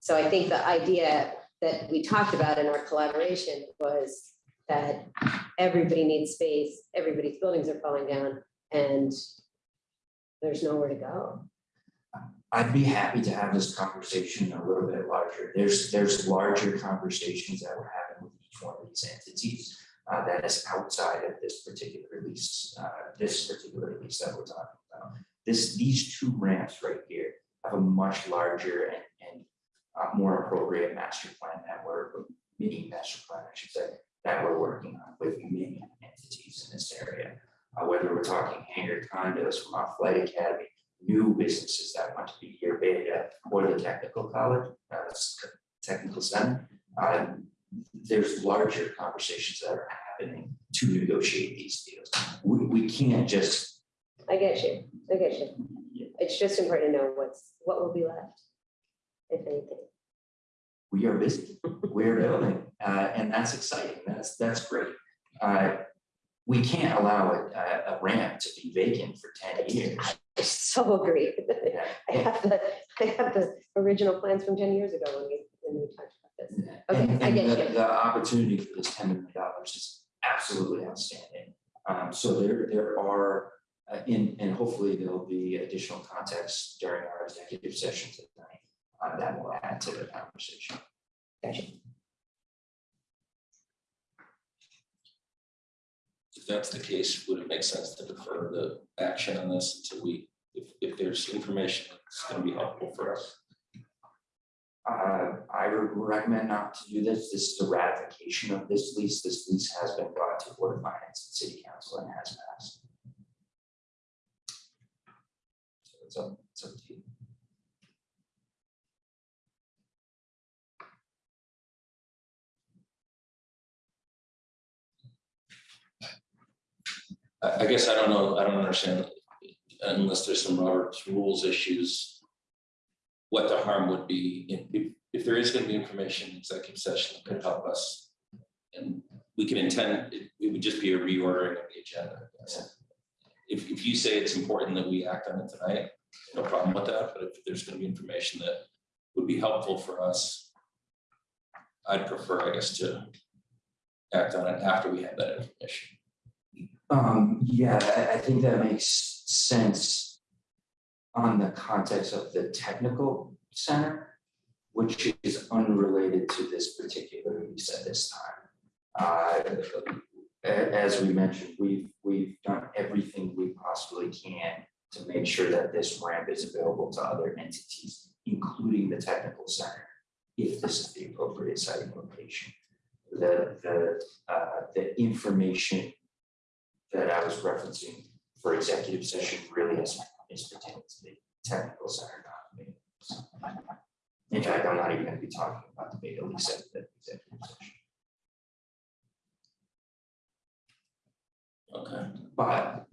So I think the idea that we talked about in our collaboration was that everybody needs space, everybody's buildings are falling down, and there's nowhere to go. I'd be happy to have this conversation a little bit larger. There's, there's larger conversations that we're having with each one of these entities. uh, that is outside of this particular release, uh, this particular release that we're talking about. This, these two ramps right here have a much larger and, and uh, more appropriate master plan that we're, mini master plan, I should say, that we're working on with many entities in this area. Uh, whether we're talking hangar condos from our flight academy, new businesses that want to be here, Beta, or the technical college, uh, technical center. Um, there's larger conversations that are happening to negotiate these deals. We, we can't just, I get you, I get you. It's just important to know what's, what will be left, if anything. we are busy, we're building, uh, and that's exciting, that's, that's great. Uh, we can't allow a, a- a ramp to be vacant for ten years. I so agree. I have the, I have the original plans from ten years ago when we, when we talked about this. Okay, And, I and get the, you. the opportunity for this ten million dollars is absolutely outstanding. Um, so there, there are, uh, in, and hopefully there'll be additional context during our executive session tonight. Uh, that will add to the conversation. Gotcha. If that's the case, would it make sense to defer the action on this until we, if, if there's information that's gonna be helpful for us? Uh, I would recommend not to do this. This is a ratification of this lease. This lease has been brought to Board of Finance and City Council and has passed. So it's up, it's up to you. I, I guess I don't know, I don't understand, unless there's some Robert's rules issues. What the harm would be, if, if, there is gonna be information, in executive session that could help us. And we can intend, it, it would just be a reordering of the agenda. If, if you say it's important that we act on it tonight, no problem with that, but if there's gonna be information that would be helpful for us. I'd prefer, I guess, to act on it after we have that information. Um, yeah, I, think that makes sense on the context of the technical center, which is unrelated to this particular lease at this time. Uh, as we mentioned, we've, we've done everything we possibly can to make sure that this ramp is available to other entities, including the technical center, if this is the appropriate siting location. The, the, uh, the information that I was referencing for executive session really is, is pertaining to the technical center, not me. So, In fact, I'm not even gonna be talking about the beta lease at the executive session. Okay. But,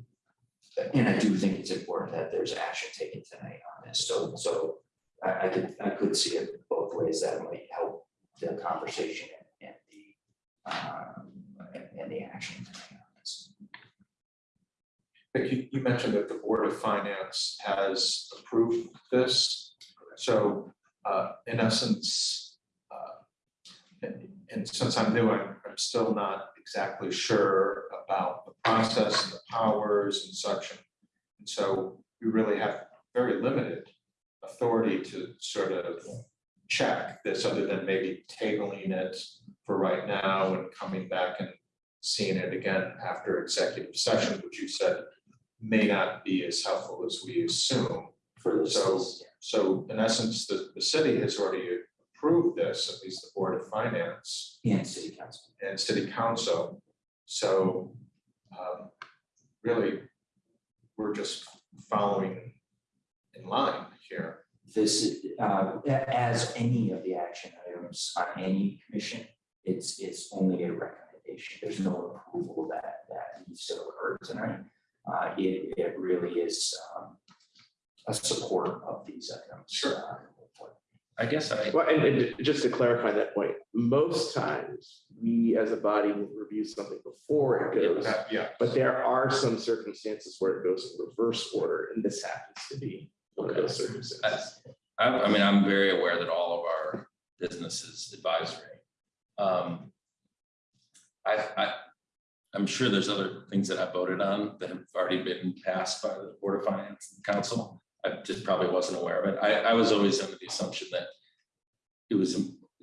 and I do think it's important that there's action taken tonight on this, so, so I, I could, I could see it both ways that might help the conversation and, and the, um, and, and the action tonight. You, you mentioned that the Board of Finance has approved this. So, uh, in essence, uh, and, and since I'm new, I'm, I'm still not exactly sure about the process and the powers and such. And so we really have very limited authority to sort of check this, other than maybe tabling it for right now and coming back and seeing it again after executive session, which you said may not be as helpful as we assume. For this, So- is- So in essence, the, the city has already approved this, at least the Board of Finance and city council. and City Council. So um, really, we're just following in line here. This, uh, a- as any of the action items on any commission, it's, it's only a recommendation. There's no approval that, that needs to occur tonight. Uh, it, it really is, um, a support of these items. Sure. I guess I, Well, and, and just to clarify that point, most times, we as a body will review something before it goes. Uh, Yeah, But there are some circumstances where it goes in reverse order, and this happens to be one of those circumstances. I, I mean, I'm very aware that all of our business is advisory. Um, I, I, I'm sure there's other things that I voted on that have already been passed by the Board of Finance and Council. I just probably wasn't aware of it. I, I was always under the assumption that it was,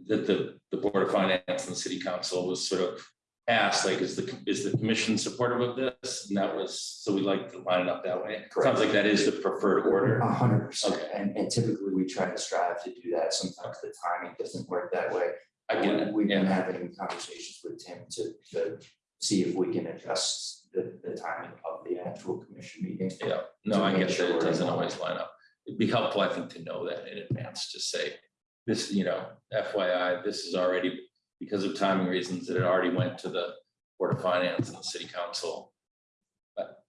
that the, the Board of Finance and the City Council was sort of asked, like, is the, is the commission supportive of this? And that was, so we like to line it up that way. Sounds like that is the preferred order. A hundred percent, and, and typically we try to strive to do that, sometimes the timing doesn't work that way. I get it, We've been yeah. having conversations with Tim to, to see if we can adjust the, the timing of the actual commission meeting. Yeah, no, I To get that it doesn't always line up. It'd be helpful, I think, to know that in advance, just say, this, you know, FYI, this is already, because of timing reasons, that it already went to the Board of Finance and the City Council. But,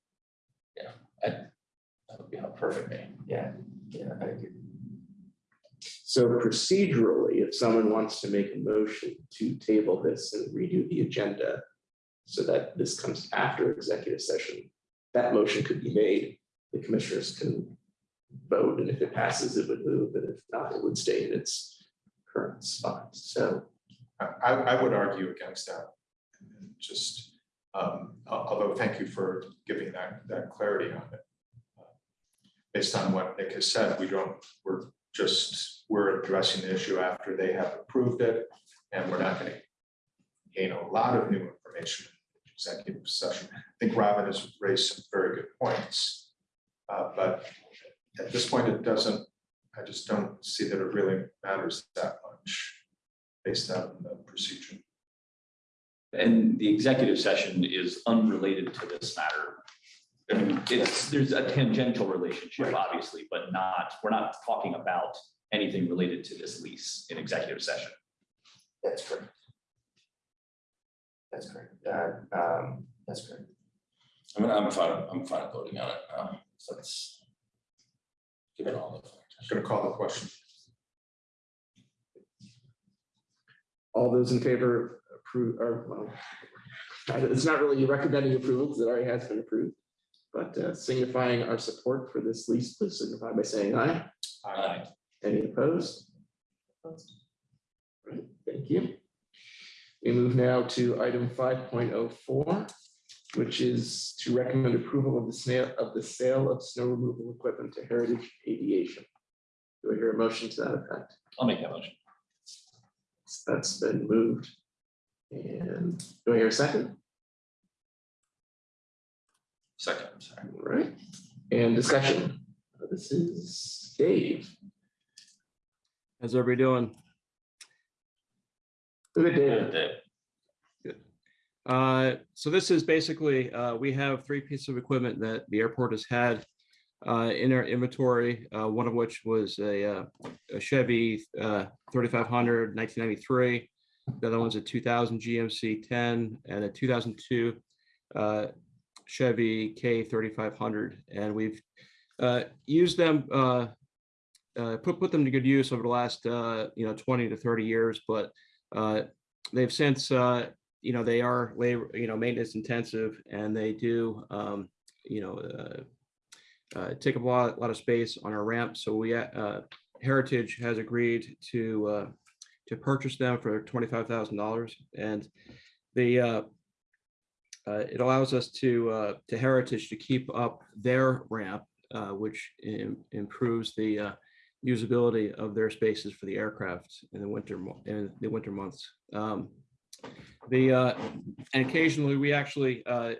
yeah, I, that would be helpful for me. Yeah, yeah, I agree. So procedurally, if someone wants to make a motion to table this and redo the agenda so that this comes after executive session, that motion could be made. The commissioners can vote, and if it passes, it would move, and if not, it would stay in its current spot. So I, I would argue against that. And Just, um, although, thank you for giving that, that clarity on it. Based on what Nick has said, we don't, we're just, we're addressing the issue after they have approved it. And we're not gonna gain a lot of new information in executive session. I think Robin has raised some very good points. Uh, but at this point, it doesn't, I just don't see that it really matters that much based on the procedure. And the executive session is unrelated to this matter. I mean, it's, there's a tangential relationship, Right. obviously, but not, we're not talking about anything related to this lease in executive session. That's correct. That's correct, uh, um, that's correct. I mean, I'm fine, I'm fine voting on it, um, so let's give it all the. Flight. I'm just gonna call the question. all those in favor approve, or well, it's not really recommending approval because it already has been approved. But uh, signifying our support for this lease, please signify by saying aye. Aye. Any opposed? Right, thank you. We move now to item five point oh four, which is to recommend approval of the sale of the sale of snow removal equipment to Heritage Aviation. Do I hear a motion to that effect? I'll make that motion. That's been moved. And do I hear a second? Second, I'm sorry. All right, and discussion. This is Dave. How's everybody doing? Good, Dave. Dave. Uh, so this is basically, uh, we have three pieces of equipment that the airport has had uh, in our inventory, uh, one of which was a, uh, a Chevy, uh, 3500, 1993. The other one's a 2000 GMC 10 and a 2002 uh, Chevy K 3500. And we've uh, used them, uh, uh, put, put them to good use over the last, uh, you know, 20 to 30 years, but uh, they've since, uh, you know, they are labor, you know, maintenance intensive and they do, um, you know, uh, uh, take up a lot, a lot of space on our ramp. So we, uh, Heritage has agreed to, uh, to purchase them for twenty-five thousand dollars and the, uh, uh, it allows us to, uh, to Heritage to keep up their ramp, uh, which im- improves the, uh, usability of their spaces for the aircraft in the winter, mo- in the winter months. Um, The, uh, and occasionally we actually uh,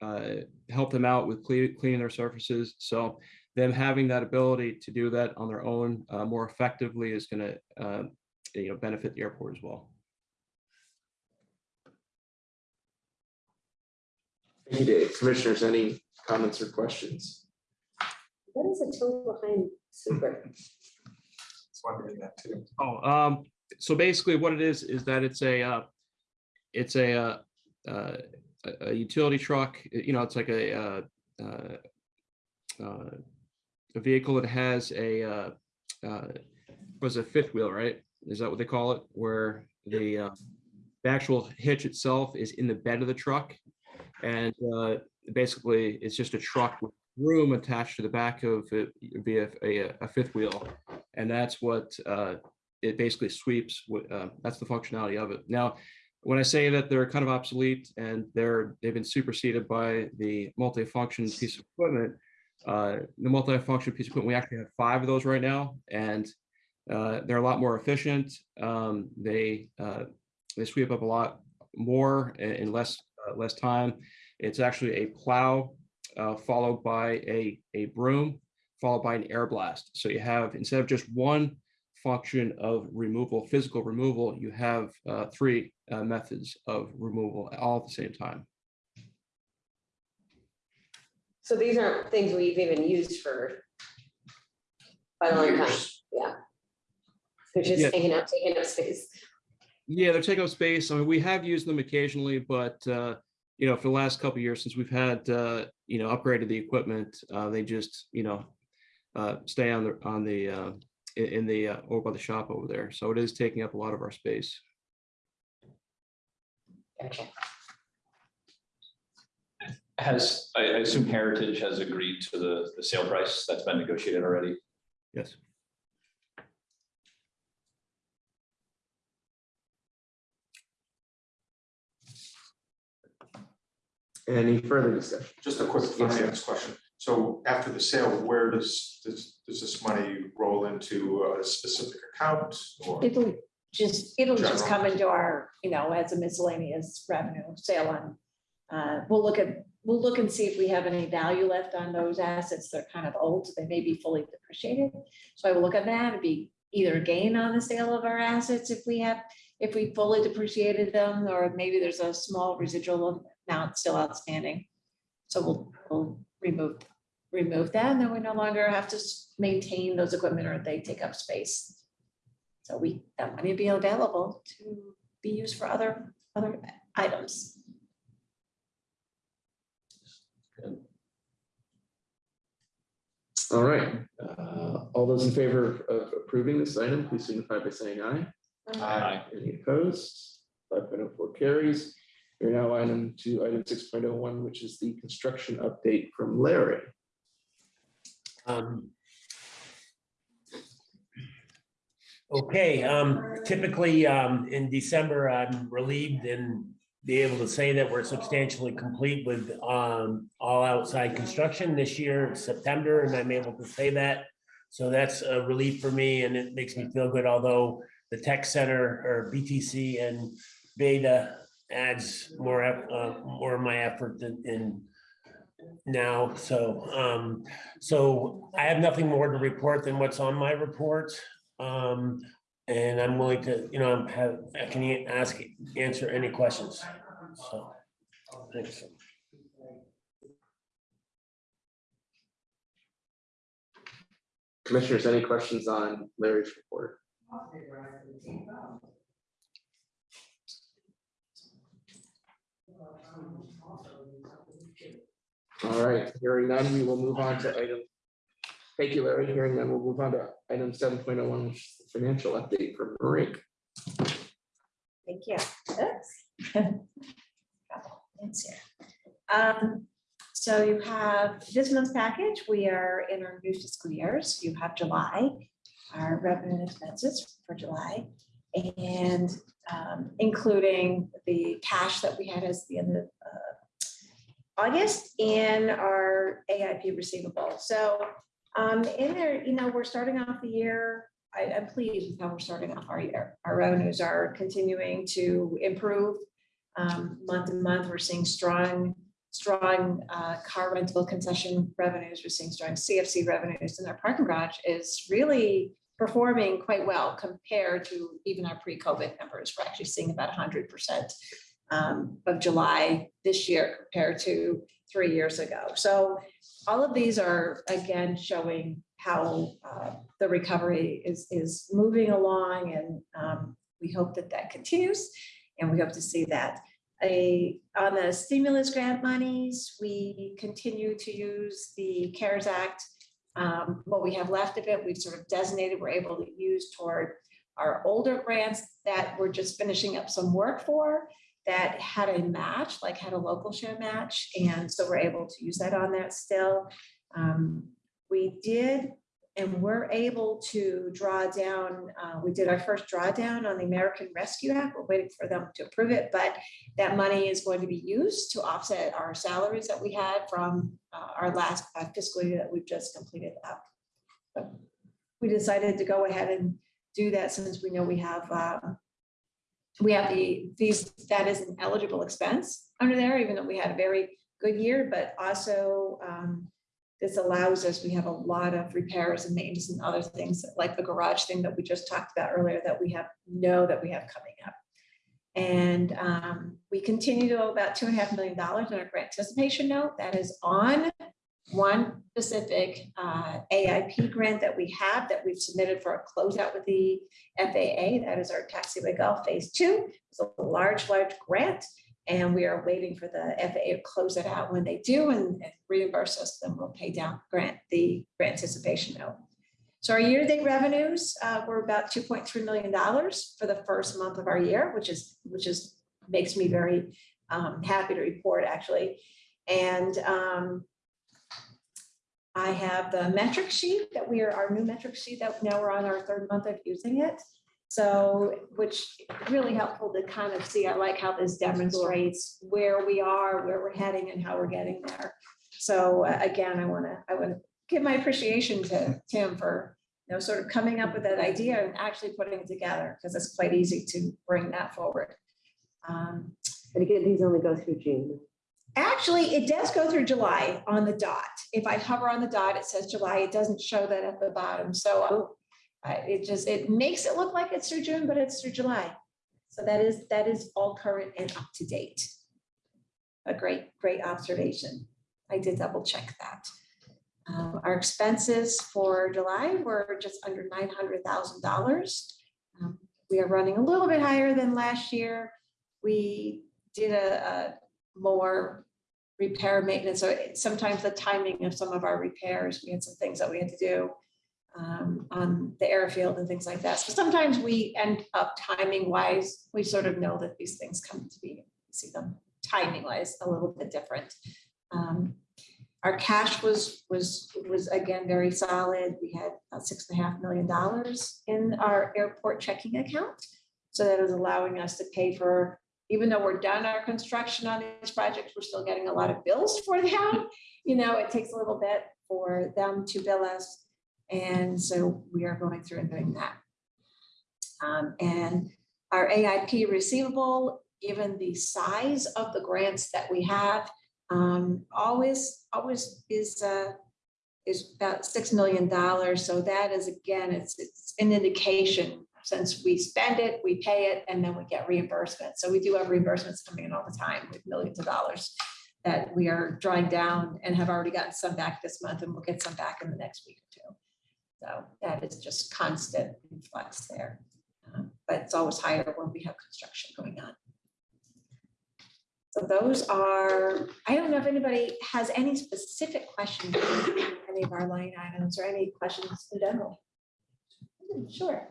uh, help them out with cle- cleaning their surfaces. So them having that ability to do that on their own uh, more effectively is gonna, uh, you know, benefit the airport as well. Thank you, Dave. Commissioners, any comments or questions? What is a tow behind sweeper? Just wondering that too. Oh, um, so basically what it is, is that it's a, uh, it's a, uh, uh, a- a utility truck, you know, it's like a, uh, uh, uh, a vehicle that has a, uh, uh, was a fifth wheel, right? Is that what they call it? Where the, uh, the actual hitch itself is in the bed of the truck. And, uh, basically it's just a truck with room attached to the back of it via a, a fifth wheel. And that's what, uh, it basically sweeps, uh, that's the functionality of it. Now, when I say that they're kind of obsolete and they're, they've been superseded by the multifunction piece of equipment, uh, the multifunction piece of equipment, we actually have five of those right now, and uh, they're a lot more efficient. Um, They, uh, they sweep up a lot more in in less, uh, less time. It's actually a plow uh, followed by a, a broom, followed by an air blast. So you have, instead of just one function of removal, physical removal, you have uh, three uh, methods of removal all at the same time. So these aren't things we've even used for quite a long time, yeah. They're just Yeah. taking up, taking up space. Yeah, they're taking up space. I mean, we have used them occasionally, but uh, you know, for the last couple of years since we've had uh, you know upgraded the equipment, uh, they just you know uh, stay on the on the uh, in, in the uh, over by the shop over there. So it is taking up a lot of our space. Gotcha. Has, I, I assume Heritage has agreed to the, the sale price that's been negotiated already? Yes. Any further discussion? Just a quick Yes, sir. finance question. So after the sale, where does, does, does this money roll into a specific account or? It'll just, it'll just General. come into our, you know, as a miscellaneous revenue sale on. Uh, we'll look at, we'll look and see if we have any value left on those assets. They're kind of old, they may be fully depreciated. So I will look at that, it'd be either a gain on the sale of our assets if we have, if we fully depreciated them, or maybe there's a small residual amount still outstanding. So we'll, we'll remove, remove that, and then we no longer have to maintain those equipment or they take up space. So we, that money be available to be used for other, other items. All right, uh, all those in favor of approving this item, please signify by saying aye. Aye. Any opposed? Five point oh four carries. We're now item to item six point oh one, which is the construction update from Larry. Um, Okay, um, typically, um, in December, I'm relieved and be able to say that we're substantially complete with, um, all outside construction this year, it's September, and I'm able to say that. So that's a relief for me and it makes me feel good, although the tech center or BTC and Beta adds more, uh, more of my effort than in now, so, um, so I have nothing more to report than what's on my report. Um, and I'm willing to, you know, have, I can ask, answer any questions, so. Thanks. Commissioners, any questions on Larry's report? All right, hearing none, we will move on to item. Thank you, Larry. Hearing none, we'll move on to item seven point oh one, financial update for Marie. Thank you. Oops. Um, so you have this month's package. We are in our new fiscal years. You have July, our revenue and expenses for July. And um, including the cash that we had as the end of uh, August and our AIP receivable. So um, in there, you know, we're starting off the year I, am pleased with how we're starting off our year. Our revenues are continuing to improve. Um, month to month, we're seeing strong, strong, uh, car rental concession revenues. We're seeing strong CFC revenues and our parking garage is really performing quite well compared to even our pre-COVID numbers. We're actually seeing about hundred percent um, of July this year compared to three years ago. So all of these are again showing how uh, the recovery is, is moving along and um, we hope that that continues. And we hope to see that. A, on the stimulus grant monies, we continue to use the CARES Act. Um, What we have left of it, we've sort of designated, we're able to use toward our older grants that we're just finishing up some work for that had a match, like had a local share match. And so we're able to use that on that still. Um, we did and we're able to draw down, uh, we did our first drawdown on the American Rescue Act. We're waiting for them to approve it, but that money is going to be used to offset our salaries that we had from uh, our last uh, fiscal year that we've just completed up. So We decided to go ahead and do that since we know we have, uh, we have the, these, that is an eligible expense under there, even though we had a very good year, but also um, this allows us, we have a lot of repairs and maintenance and other things like the garage thing that we just talked about earlier that we have, know that we have coming up. And um, we continue to owe about two and a half million dollars in our grant anticipation note that is on one specific uh, AIP grant that we have that we've submitted for a closeout with the FAA. That is our taxiway Golf Phase Two. It's a large, large grant. And we are waiting for the FAA to close it out. When they do and and reimburse us, then we'll pay down grant, the grant anticipation note. So our year-to-date revenues uh, were about two point three million dollars for the first month of our year, which is, which is, makes me very um, happy to report, actually. And um, I have the metric sheet that we are, our new metric sheet that now we're on our third month of using it. So, which really helpful to kind of see, I like how this demonstrates where we are, where we're heading and how we're getting there. So uh, again, I want to, I want to give my appreciation to Tim for, you know, sort of coming up with that idea and actually putting it together, because it's quite easy to bring that forward. Um, But again, these only go through June. Actually, it does go through July on the dot. If I hover on the dot, it says July. It doesn't show that at the bottom. So it just, it makes it look like it's through June, but it's through July. So that is, that is all current and up to date. A great, great observation. I did double check that. Uh, Our expenses for July were just under nine hundred thousand dollars. Um, We are running a little bit higher than last year. We did a, a more repair maintenance, so sometimes the timing of some of our repairs, we had some things that we had to do um, on the airfield and things like that. So sometimes we end up timing wise, we sort of know that these things come to be, see them timing wise a little bit different. Um, Our cash was, was, was again, very solid. We had about six and a half million dollars in our airport checking account. So that is allowing us to pay for, even though we're done our construction on these projects, we're still getting a lot of bills for them. You know, it takes a little bit for them to bill us. And so we are going through and doing that. Um, and our AIP receivable, given the size of the grants that we have, um, always, always is, uh, is about six million dollars. So that is, again, it's, it's an indication. Since we spend it, we pay it, and then we get reimbursement. So we do have reimbursements coming in all the time with millions of dollars that we are drawing down and have already gotten some back this month, and we'll get some back in the next week. So that is just constant influx there. Uh, But it's always higher when we have construction going on. So those are, I don't know if anybody has any specific questions on any of our line items or any questions in general. Sure.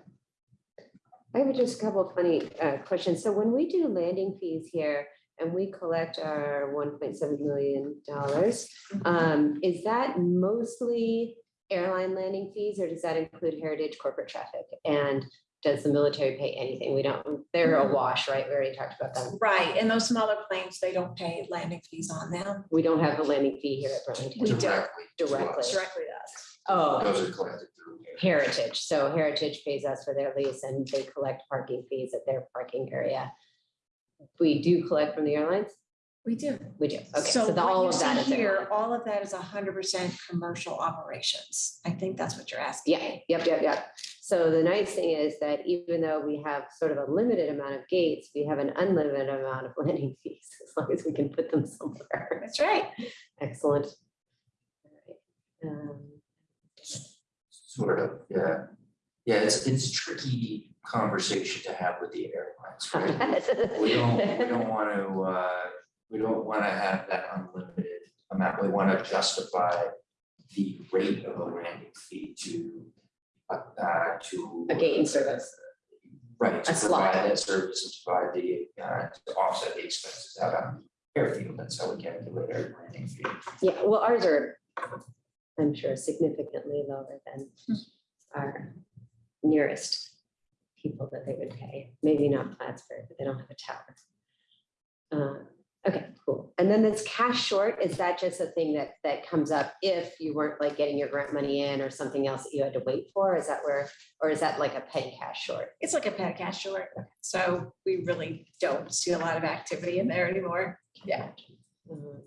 I have just a couple of funny uh, questions. So when we do landing fees here and we collect our one point seven million dollars, um, is that mostly airline landing fees or does that include heritage corporate traffic? And does the military pay anything? We don't, they're mm-hmm. a wash, right? We already talked about them. Right, and those smaller planes, they don't pay landing fees on them. We don't have a landing fee here at Burlington. We don't. Directly. to Directly. us. Directly to us. Oh, Those are collected through. Heritage. So Heritage pays us for their lease and they collect parking fees at their parking area. We do collect from the airlines? We do. We do. Okay, so the- all of that see Here, airline. all of that is hundred percent commercial operations. I think that's what you're asking. Yeah, yep, yep, yep. So the nice thing is that even though we have sort of a limited amount of gates, we have an unlimited amount of landing fees, as long as we can put them somewhere. That's right. Excellent. All right. Um, Sort of, yeah. Yeah, it's, it's a tricky conversation to have with the airlines, right? We don't, we don't want to, uh, we don't want to have that unlimited amount. We want to justify the rate of a landing fee to, uh, uh, to. A gate and service. Right, to A slot. provide that service and provide the, uh, to offset the expenses out on airfield. That's how we calculate our landing fee. Yeah, well, ours are I'm sure significantly lower than our nearest people that they would pay. Maybe not Plattsburgh, but they don't have a tower. Okay, cool. And then this cash short, is that just a thing that, that comes up if you weren't like getting your grant money in or something else that you had to wait for? Is that where, or is that like a petty cash short? It's like a pet cash short, so we really don't see a lot of activity in there anymore. Yeah. Mhm.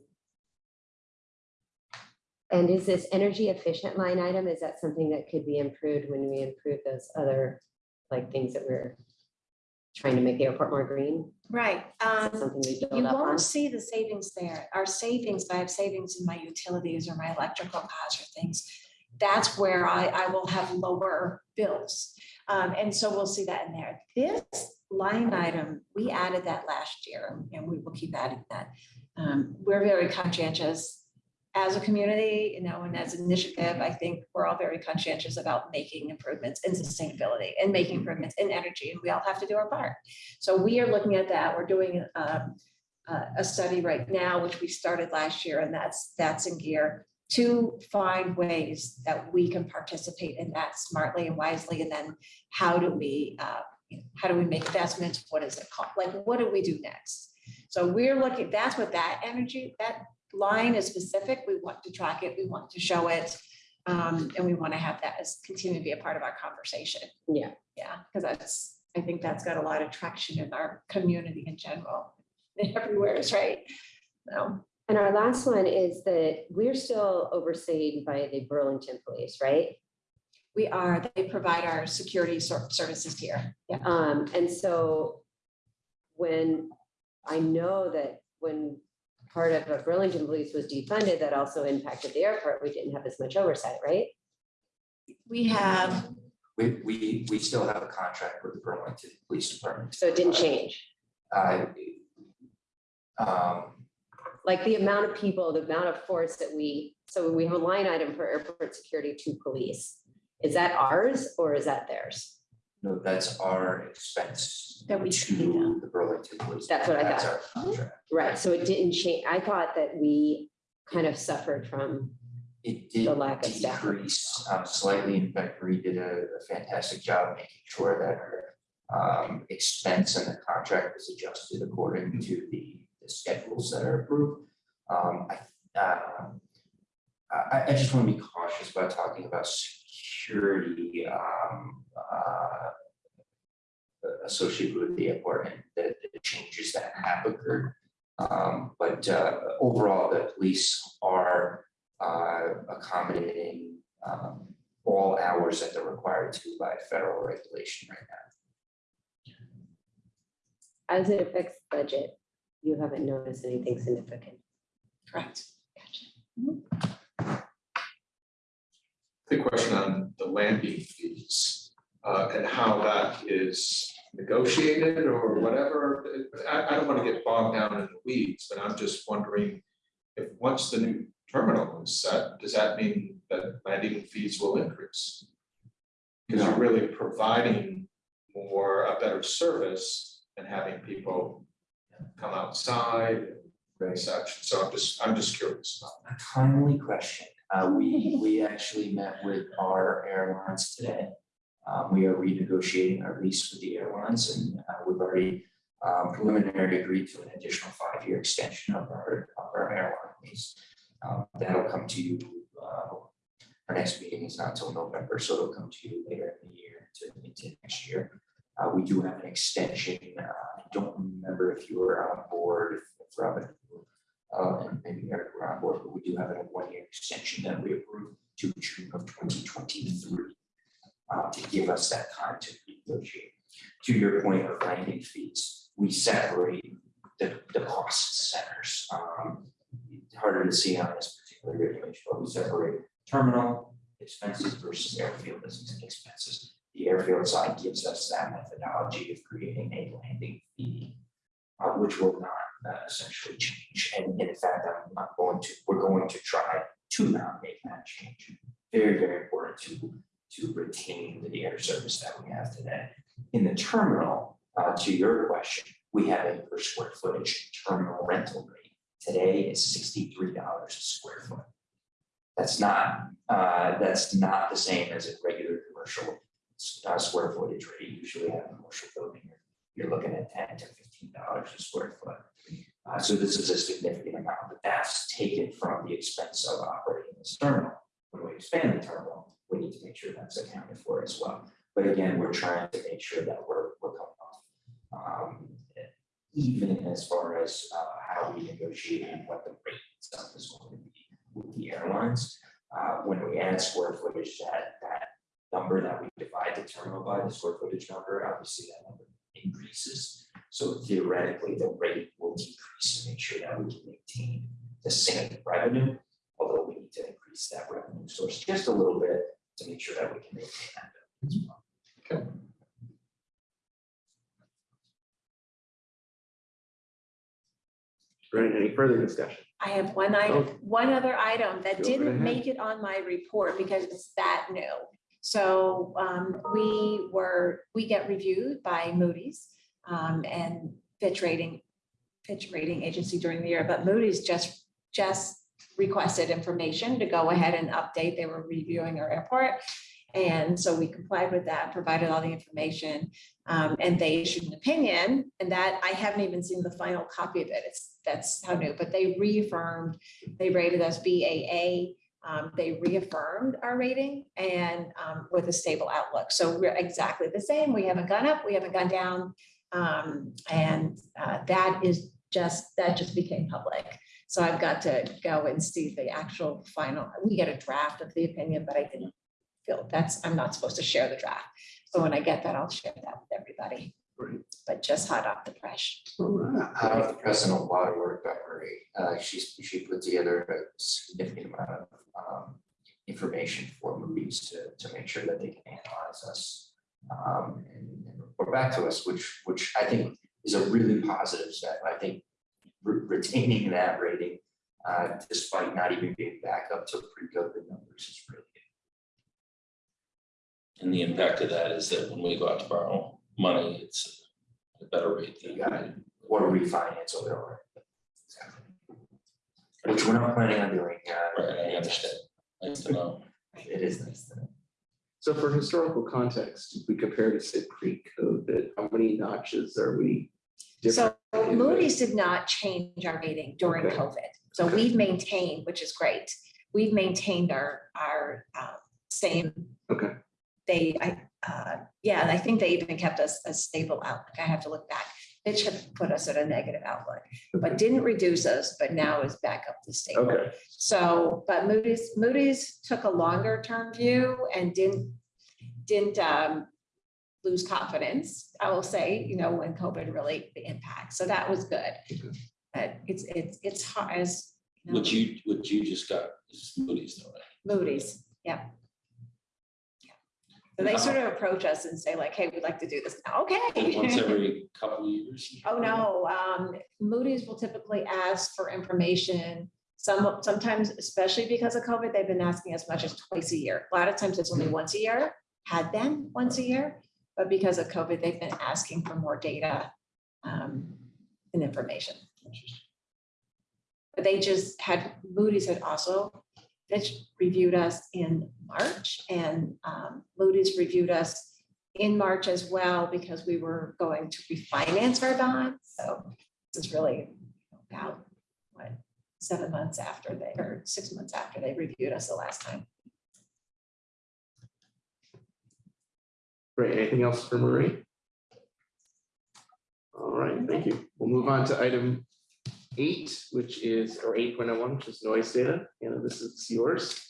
And is this energy efficient line item, is that something that could be improved when we improve those other, like, things that we're trying to make the airport more green? Right. Um, Something we You build up on? won't see the savings there. Our savings, I have savings in my utilities or my electrical costs or things. That's where I, I will have lower bills. Um, and so we'll see that in there. This line item, we added that last year and we will keep adding that. Um, we're very conscientious as a community, you know, and as an initiative, I think we're all very conscientious about making improvements in sustainability and making improvements in energy, and we all have to do our part. So we are looking at that. We're doing um, a, a study right now, which we started last year, and that's, that's in gear to find ways that we can participate in that smartly and wisely. And then how do we, uh, how do we make investments? What is it called? Like, what do we do next? So we're looking, that's what that energy, that line is specific. We want to track it. We want to show it. Um, and we want to have that as continue to be a part of our conversation. Yeah. Yeah, because that's, I think that's got a lot of traction in our community in general. Everywhere is right. No, And our last one is that we're still overseen by the Burlington Police, right? we are, they provide our security services here. Yeah. Um, and so when, I know that when part of uh, Burlington Police was defunded, that also impacted the airport. We didn't have as much oversight, right? We have, We, we, we still have a contract with the Burlington Police Department. So it didn't change. Uh, um, Like the amount of people, the amount of force that we, so we have a line item for airport security to police. Is that ours or is that theirs? No, that's our expense. That we to pay them. The Burlington Police. That's what I That's thought. our contract. Right, so it didn't change. I thought that we kind of suffered from, It did The lack of staff. decrease um, slightly. In fact, Marie did a a fantastic job making sure that her um, expense and the contract is adjusted according to the the schedules that are approved. Um, I, uh, I, I just want to be cautious about talking about security um, uh, associated with the airport and the the changes that have occurred. Um, But uh, overall, the police are uh, accommodating um, all hours that they're required to by federal regulation right now. as it affects budget, you haven't noticed anything significant. correct. The question on the landing fees uh, and how that is negotiated or whatever. I, I don't want to get bogged down in the weeds, but I'm just wondering if once the new terminal is set, does that mean that landing fees will increase? Because you're really providing more, a better service than having people come outside and such. So I'm just, I'm just curious about A timely question. Uh, we, we actually met with our airlines today. Um, we are renegotiating our lease with the airlines and uh, we've already um, preliminarily agreed to an additional five-year extension of our, of our airline lease. Um, that'll come to you, uh, our next meeting is not until November, so it'll come to you later in the year to, into next year. Uh, we do have an extension. Uh, I don't remember if you were on board, if Robin uh, and maybe Eric on board, but we do have a one-year extension that we approved to June of twenty twenty-three. Uh, to give us that time to negotiate. To your point of landing fees, we separate the, the cost centers. Um, Harder to see on this particular regulation, but we separate terminal expenses versus airfield expenses. The airfield side gives us that methodology of creating a landing fee, uh, which will not uh, essentially change. And in fact, I'm not going to, we're going to try to not make that change. Very, very important to, to retain the air service that we have today. In the terminal, uh, to your question, we have a per square footage terminal rental rate. Today is sixty-three dollars a square foot. That's not, uh, that's not the same as a regular commercial uh, square footage rate. You Usually have a commercial building, you're- looking at ten to fifteen dollars a square foot. Uh, so this is a significant amount, but that's taken from the expense of operating this terminal. When we expand the terminal, we need to make sure that's accounted for as well. But again, we're trying to make sure that we're, we're coming off. Um, even as far as, uh, how we negotiate and what the rate itself is going to be with the airlines. Uh, when we add square footage, that, that number that we divide the terminal by, the square footage number, obviously that number increases. So theoretically, the rate will decrease to make sure that we can maintain the same revenue, although we need to increase that revenue source just a little bit to make sure that we can maintain that. as well. Right, any further discussion? I have one item, Oh. one other item that Go right didn't ahead. make it on my report because it's that new. So um, we were, we get reviewed by Moody's um, and Fitch rating, Fitch rating agency during the year, but Moody's just, just requested information to go ahead and update. They were reviewing our airport. And so we complied with that, provided all the information, um, and they issued an opinion, and that, I haven't even seen the final copy of it. It's, that's how new, but they reaffirmed, they rated us BAA. Um, they reaffirmed our rating and, um, with a stable outlook. So we're exactly the same. We haven't gone up, we haven't gone down. Um, and, uh, that is just, that just became public. So I've got to go and see the actual final, we get a draft of the opinion, but I didn't feel that's, I'm not supposed to share the draft. So when I get that, I'll share that with everybody. Great. But just hot off the press. All right. Out of the President Waterwork Beverly, uh, she's, she put together a significant amount of, um, information for Moody's to, to make sure that they can analyze us. Um, and, and report back to us, which, which I think is a really positive step. I think re- retaining that rating, uh, despite not even being back up to pre-COVID numbers is really good. And the impact of that is that when we go out to borrow money, it's a better rate than. You got it. or refinance over or. Which we're not planning on doing, uh. Right, I understand. Nice to know. It is nice to know. So for historical context, if we compare to say pre-COVID, how many notches are we? So different in Moody's did not change our rating during Okay. COVID. So Okay. we've maintained, which is great. We've maintained our, our um, same. Okay. They, I, uh, yeah, and I think they even kept us a stable outlook. I have to look back. Fitch had put us at a negative outlook, but didn't reduce us, but now is back up to stable. Okay, So, but Moody's, Moody's took a longer term view and didn't, didn't um, lose confidence, I will say, you know, when COVID really the impact. So that was good. Okay. But it's, it's, it's hard as. you know, What you, what you just got is Moody's though, right? Moody's, yeah. Yeah. So they sort of approach us and say like, hey, we'd like to do this now. Okay. Once every couple of years? Oh, no, um, Moody's will typically ask for information. Some, sometimes, especially because of COVID, they've been asking as much as twice a year. A lot of times it's only once a year, had been once a year. But because of COVID, they've been asking for more data, um, and information. But they just had, Moody's had also, Fitch reviewed us in March and, um, Moody's reviewed us in March as well because we were going to refinance our bonds. So this is really about, what, seven months after they, or six months after they reviewed us the last time. great. Anything else for Marie? All right, thank you. We'll move on to item eight, which is, or eight point oh one, which is noise data. Anna, this is yours.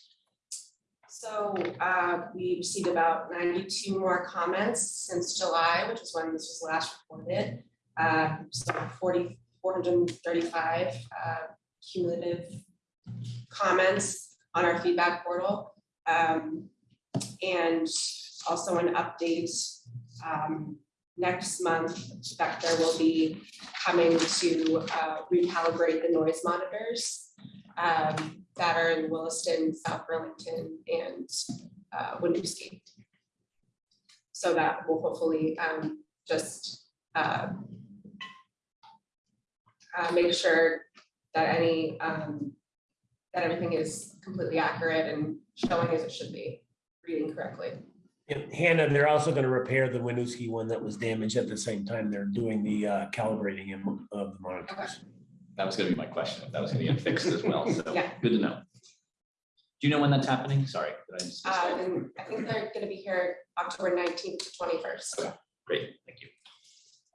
So uh, we received about ninety-two more comments since July, which is when this was last reported. Uh, So 40 435 uh, cumulative comments on our feedback portal. Um, And also an update um, next month, Spectre will be coming to uh, recalibrate the noise monitors um, that are in Williston, South Burlington, and uh. So that will hopefully um, just uh, uh, make sure that any um, that everything is completely accurate and showing as it should be, reading correctly. And Hannah, they're also gonna repair the Winooski one that was damaged at the same time they're doing the uh, calibrating in- of the monitors. That was gonna be my question, if that was gonna get fixed as well, so, Yeah. good to know. Do you know when that's happening? Sorry. did I just miss Uh, that? and I think they're gonna be here October nineteenth to twenty-first. Great, thank you.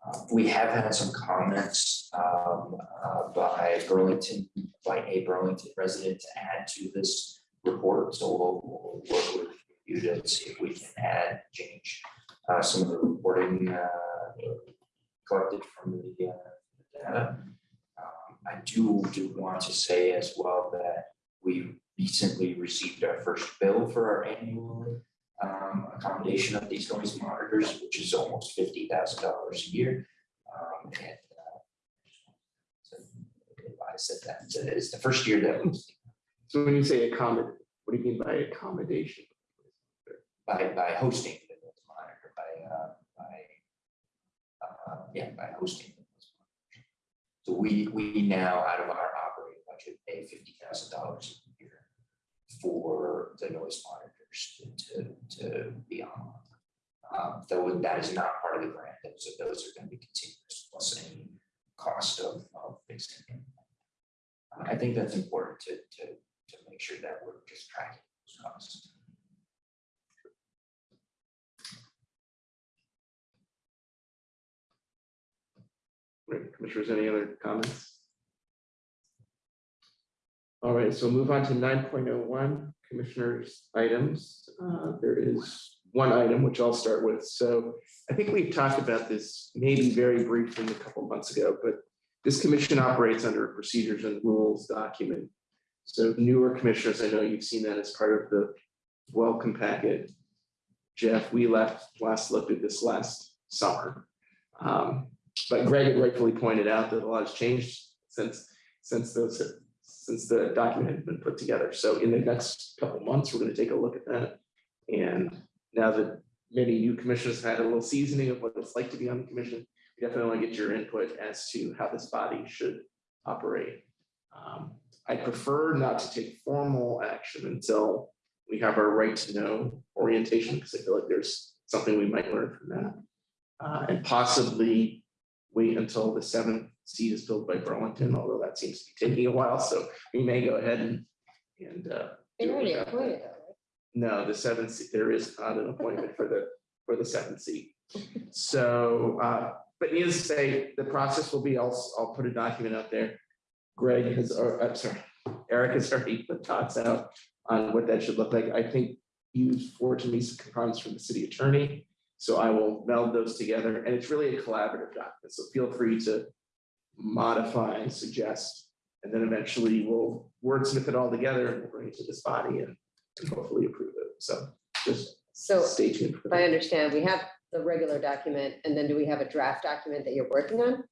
Uh, We have had some comments um, uh, by Burlington, by a Burlington resident to add to this report. So we'll we'll work with you to see if we can add, change uh, some of the reporting uh, collected from the uh, data. Um, I do, do want to say as well that we recently received our first bill for our annual um, accommodation of these noise monitors, which is almost fifty thousand dollars a year. Um, and, uh, so I said that uh, it's the first year that was So when you say accommodate, what do you mean by accommodation? By, by hosting the noise monitor, by, uh, by, uh, yeah, by hosting. the noise monitor. So we, we now, out of our operating budget, pay fifty thousand dollars a year for the noise monitors to, to be on. Um, though that is not part of the grant, so those are gonna be continuous plus any cost of, of fixing I think that's important to, to, to make sure that we're just tracking those costs. Right, Commissioners, any other comments? All right, so move on to nine point oh one, Commissioners' items. Uh, There is one item which I'll start with. So I think we've talked about this maybe very briefly a couple months ago, but this commission operates under a procedures and rules document. So newer commissioners, I know you've seen that as part of the welcome packet. Jeff, we left, last looked at this last summer. Um, But Greg had rightfully pointed out that a lot has changed since, since those, since the document had been put together. So in the next couple months, we're gonna take a look at that. And now that many new commissioners have had a little seasoning of what it's like to be on the commission, we definitely want to get your input as to how this body should operate. Um, I prefer not to take formal action until we have our right to know orientation, because I feel like there's something we might learn from that. Uh, and possibly wait until the seventh seat is filled by Burlington, although that seems to be taking a while, so we may go ahead and, and, uh. They do it already without that. appointed though, No, the seventh, seat there is not an appointment for the, for the seventh seat. So, uh, but needless to say, the process will be, I'll, I'll put a document out there. Greg has, or, I'm sorry, Eric has already put thoughts out on what that should look like. I think you forwarded to me some comments from the city attorney. So I will meld those together and it's really a collaborative document. So feel free to modify and suggest. And then eventually we'll wordsmith it all together and we'll bring it to this body and and hopefully approve it. So just So stay tuned for if I understand, we have the regular document and then do we have a draft document that you're working on?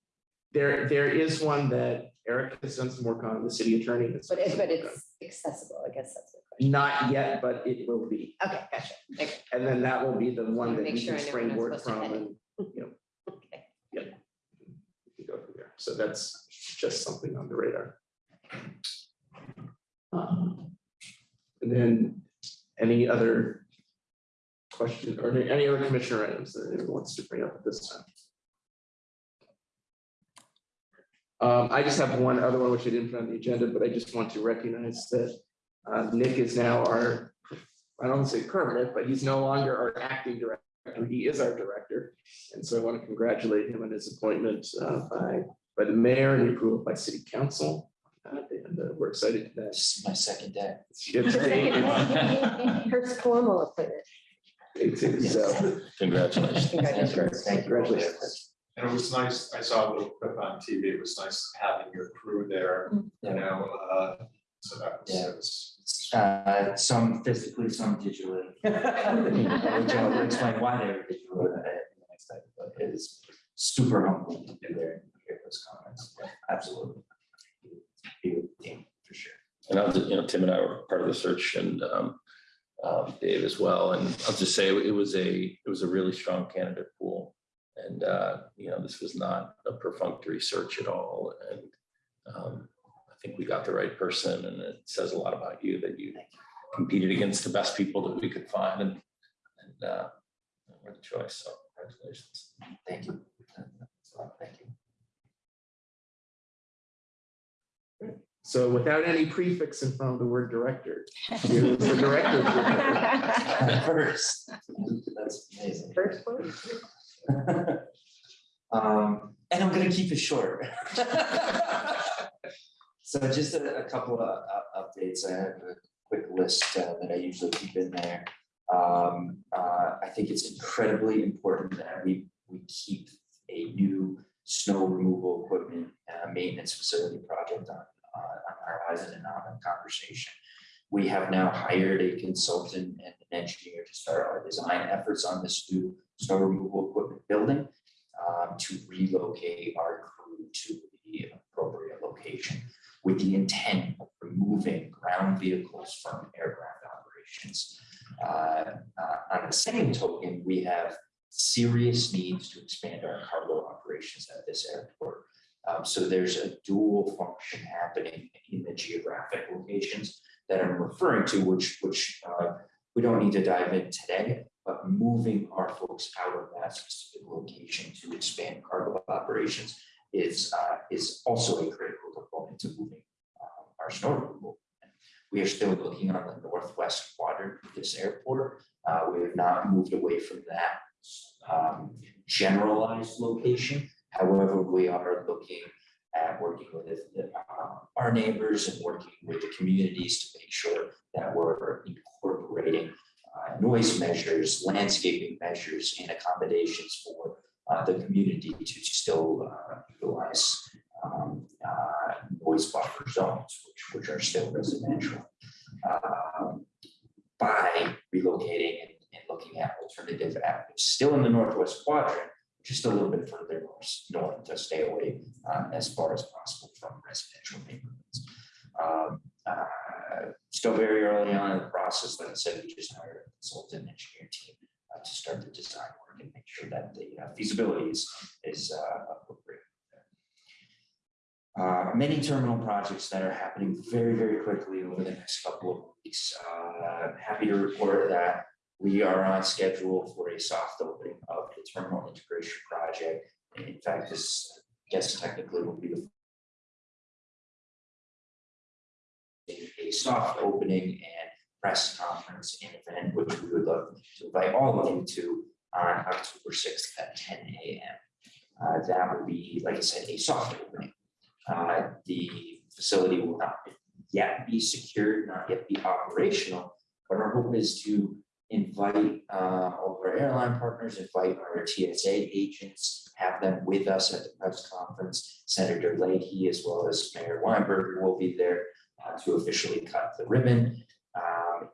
There, there is one that Eric has done some work on, the city attorney. But it, but it's accessible, I guess that's question. Not yet, but it will be. Okay, gotcha. Okay. And then that will be the one that Make we sure can I know when I'm springboard supposed to from and, you know, Okay. we can go from there. So that's just something on the radar. Um, And then any other question or any any other commissioner items that anyone wants to bring up at this time? Um, I just have one other one which I didn't put on the agenda, but I just want to recognize that uh, Nick is now our, I don't want to say permanent, but he's no longer our acting director. He is our director. And so I want to congratulate him on his appointment uh, by, by the mayor and approval by city council. Uh, And uh, we're excited that. This is my second day. First formal appointment. So, Congratulations. Congratulations. Thank you. Congratulations. And it was nice, I saw a little clip on TV, it was nice having your crew there, you know, uh, so that was, Yeah. it was. Uh, some physically, some digitally. Which I'll explain why they were digital in the next slide, but it is super humbling to be there and hear those comments. Absolutely. Be with the team, for sure. And I was, you know, Tim and I were part of the search and um, um, Dave as well. And I'll just say it was a, it was a really strong candidate pool. And, uh, you know, this was not a perfunctory search at all. And um, I think we got the right person and it says a lot about you that you competed against the best people that we could find and, and, uh, we're the choice, so congratulations. Thank you. Thank you. So without any prefix in front of the word director. here's the director. First, that's amazing. First one. Um, and I'm gonna keep it short. So just a, a couple of uh, updates. I have a quick list uh, that I usually keep in there. Um, uh, I think it's incredibly important that we, we keep a new snow removal equipment, uh, maintenance facility project on, uh, on our horizon and on the conversation. We have now hired a consultant and an engineer to start our design efforts on this new snow removal equipment building um, to relocate our crew to the appropriate location with the intent of removing ground vehicles from aircraft operations. Uh, uh, On the same token, we have serious needs to expand our cargo operations at this airport. Um, So there's a dual function happening in the geographic locations that I'm referring to, which, which uh, we don't need to dive in today, but moving our folks out of that specific location to expand cargo operations is, uh, is also a critical component to moving um, our snow removal. We are still looking on the northwest quadrant of this airport. Uh, we have not moved away from that um, generalized location. However, we are looking at working with uh, our neighbors and working with the communities to make sure that we're incorporating uh, noise measures, landscaping measures, and accommodations for uh, the community to still uh, utilize um, uh, noise buffer zones, which, which are still residential. Um, By relocating and, and looking at alternative avenues, still in the northwest quadrant, just a little bit further north, north to stay away uh, as far as possible from residential neighborhoods. Um, uh, Still very early on in the process, like I said, we just hired a consultant engineer team uh, to start the design work and make sure that the uh, feasibility is, is uh, appropriate. Uh, Many terminal projects that are happening very, very quickly over the next couple of weeks. Uh, Happy to report that we are on schedule for a soft opening of the terminal integration project. In fact, this, I guess technically will be the a- a soft opening and press conference and event, which we would love to invite all of you to on October sixth at ten AM. Uh, that would be, like I said, a soft opening. Uh, the facility will not yet be secured, not yet be operational, but our hope is to invite uh, all of our airline partners, invite our TSA agents, have them with us at the press conference. Senator Leahy, as well as Mayor Weinberg, will be there uh, to officially cut the ribbon.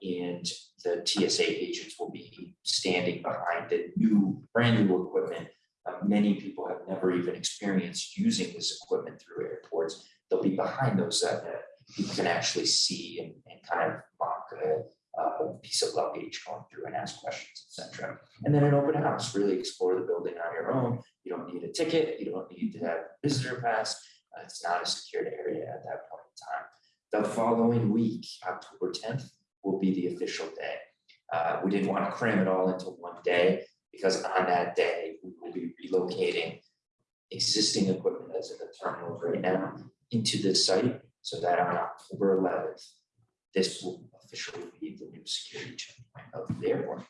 And the TSA agents will be standing behind the new, brand new equipment. Uh, many people have never even experienced using this equipment through airports. They'll be behind those that, that people can actually see and, and kind of mock a, a piece of luggage going through and ask questions, etc. And then an open house, really explore the building on your own. You don't need a ticket, you don't need to have a visitor pass. Uh, It's not a secured area at that point in time. The following week, October tenth, will be the official day. Uh, we didn't want to cram it all into one day because on that day, we will be relocating existing equipment that's in the terminals right now into this site so that on October eleventh, this will officially be the new security checkpoint of the airport.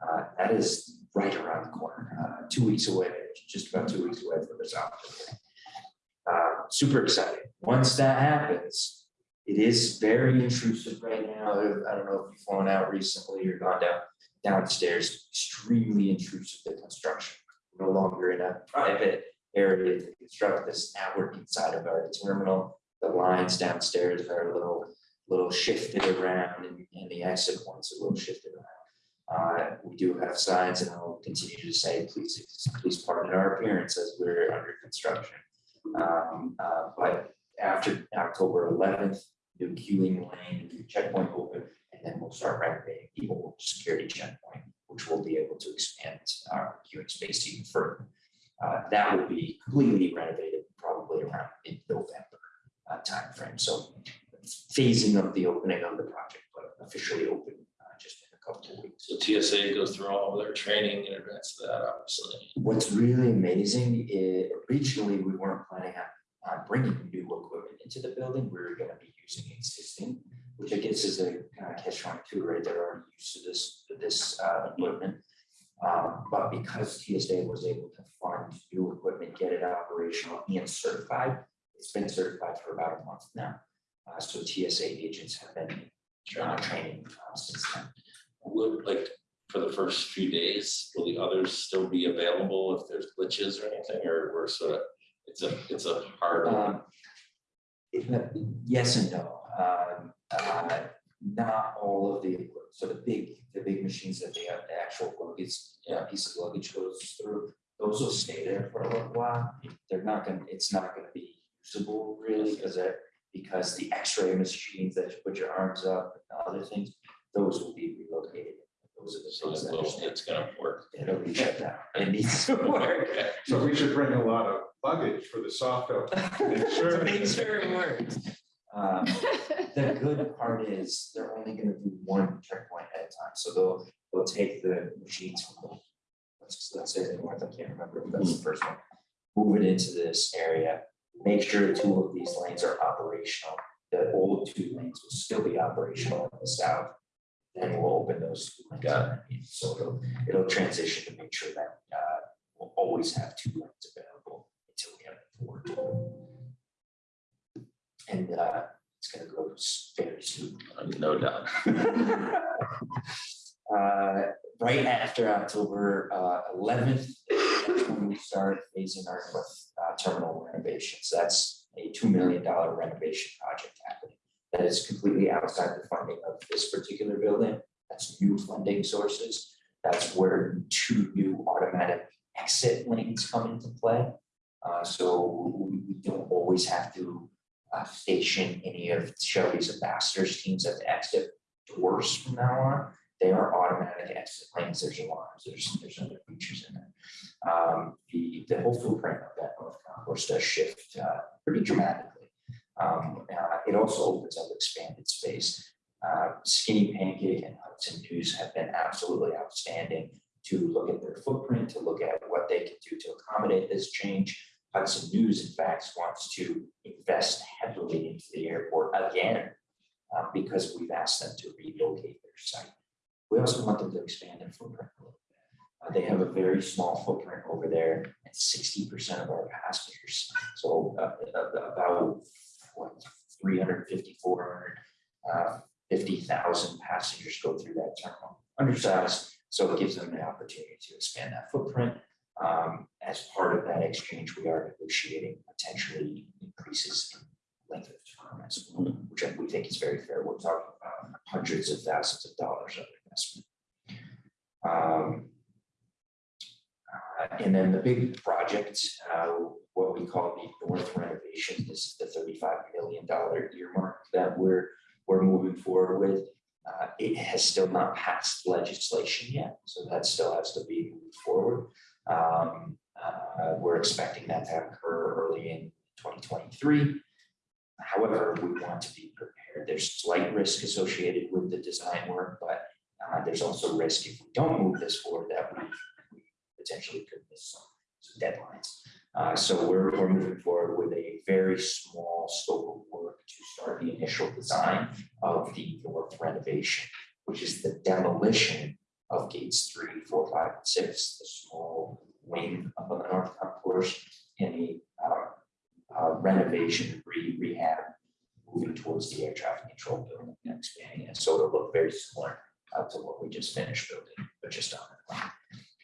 Uh, that is right around the corner, uh, two weeks away, just about two weeks away from this opportunity. Uh, super exciting. Once that happens, it is very intrusive right now. I don't know if you've flown out recently or gone down downstairs. Extremely intrusive. The construction we're no longer in a private area to construct this. Now we're inside of our terminal. The lines downstairs are a little little shifted around, and, and the exit points a little shifted around. Uh, we do have signs, and I'll continue to say, please, please pardon our appearance as we're under construction. Um, uh, but after October 11th, the queuing lane, the checkpoint open, and then we'll start renovating the old security checkpoint, which will be able to expand our queuing space even further. Uh, that will be completely renovated probably around in November uh, timeframe. So phasing of the opening of the project, but officially open uh, just in a couple of weeks. So TSA goes through all of their training in advance of that, obviously. What's really amazing, is, originally we weren't planning on on bringing new equipment into the building. We're gonna be using existing, which I guess is a kind of catch twenty two, right? They're already used to this, this uh, equipment. Um, but because TSA was able to fund new equipment, get it operational and certified, it's been certified for about a month now. Uh, so TSA agents have been uh, training uh, since then. Would like, for the first few days, will the others still be available if there's glitches or anything, or we're sort of, it's a, it's a hard. Um, it- Yes and no. Um, uh, Not all of the, so the big, the big machines that they have, the actual luggage, yeah, piece of luggage goes through, those will stay there for a little while. They're not gonna, it's not gonna be usable really, because they're, because the x-ray machines that you put your arms up and other things, those will be relocated. Those are the So things it that will- it's gonna work. It'll be shut down. It needs to work. So we should bring a lot of luggage for the soft open. To make sure it works. Um, The good part is they're only gonna do one checkpoint at a time, so they'll, they'll take the machines from the. Let's, let's say the north, I can't remember if that's the first one, move it into this area, make sure two of these lanes are operational. The old two lanes will still be operational in the south. Then we'll open those two lanes. Got So it'll, it'll transition to make sure that, uh, we'll always have two lanes available until we have. And, uh, it's gonna go very soon. No doubt. Uh, right after October uh, eleventh, when we start phasing our uh, terminal renovations. That's a two million dollar renovation project happening. That is completely outside the funding of this particular building. That's new funding sources. That's where two new automatic exit lanes come into play. Uh, so we we don't always have to uh, station any of Shelby's ambassadors teams at the exit doors from now on. They are automatic exit lanes, there's alarms, there's, there's other features in there. Um, the, the whole footprint of that north concourse does shift, uh, pretty dramatically. Um, uh, it also opens up expanded space. Uh, Skinny Pancake and Hudson News have been absolutely outstanding to look at their footprint, to look at what they can do to accommodate this change. Hudson News, in fact, wants to invest heavily into the airport again, uh, because we've asked them to relocate their site. We also want them to expand their footprint a little bit. Uh, they have a very small footprint over there and sixty percent of our passengers. So uh, about what, 350, 400, uh, 50,000 passengers go through that terminal. Undersized, so it gives them the opportunity to expand that footprint. Um, as part of that exchange, we are negotiating potentially increases in length of term as well, which we think is very fair. We're talking about hundreds of thousands of dollars of investment. Um, uh, and then the big project, uh, what we call the north renovation, this is the thirty-five million dollar earmark that we're, we're moving forward with. Uh, it has still not passed legislation yet, so that still has to be moved forward. Um, uh, we're expecting that to occur early in twenty twenty-three. However, we want to be prepared. There's slight risk associated with the design work, but uh, there's also risk if we don't move this forward that we we potentially could miss some, some deadlines. Uh, so we're, we're moving forward with a very small scope of work to start the initial design of the north renovation, which is the demolition of gates three, four, five, and six, the small wing up on the north concourse, any uh, uh, renovation, re rehab, moving towards the air traffic control building and expanding it. So it'll look very similar uh, to what we just finished building, but just on it. plan.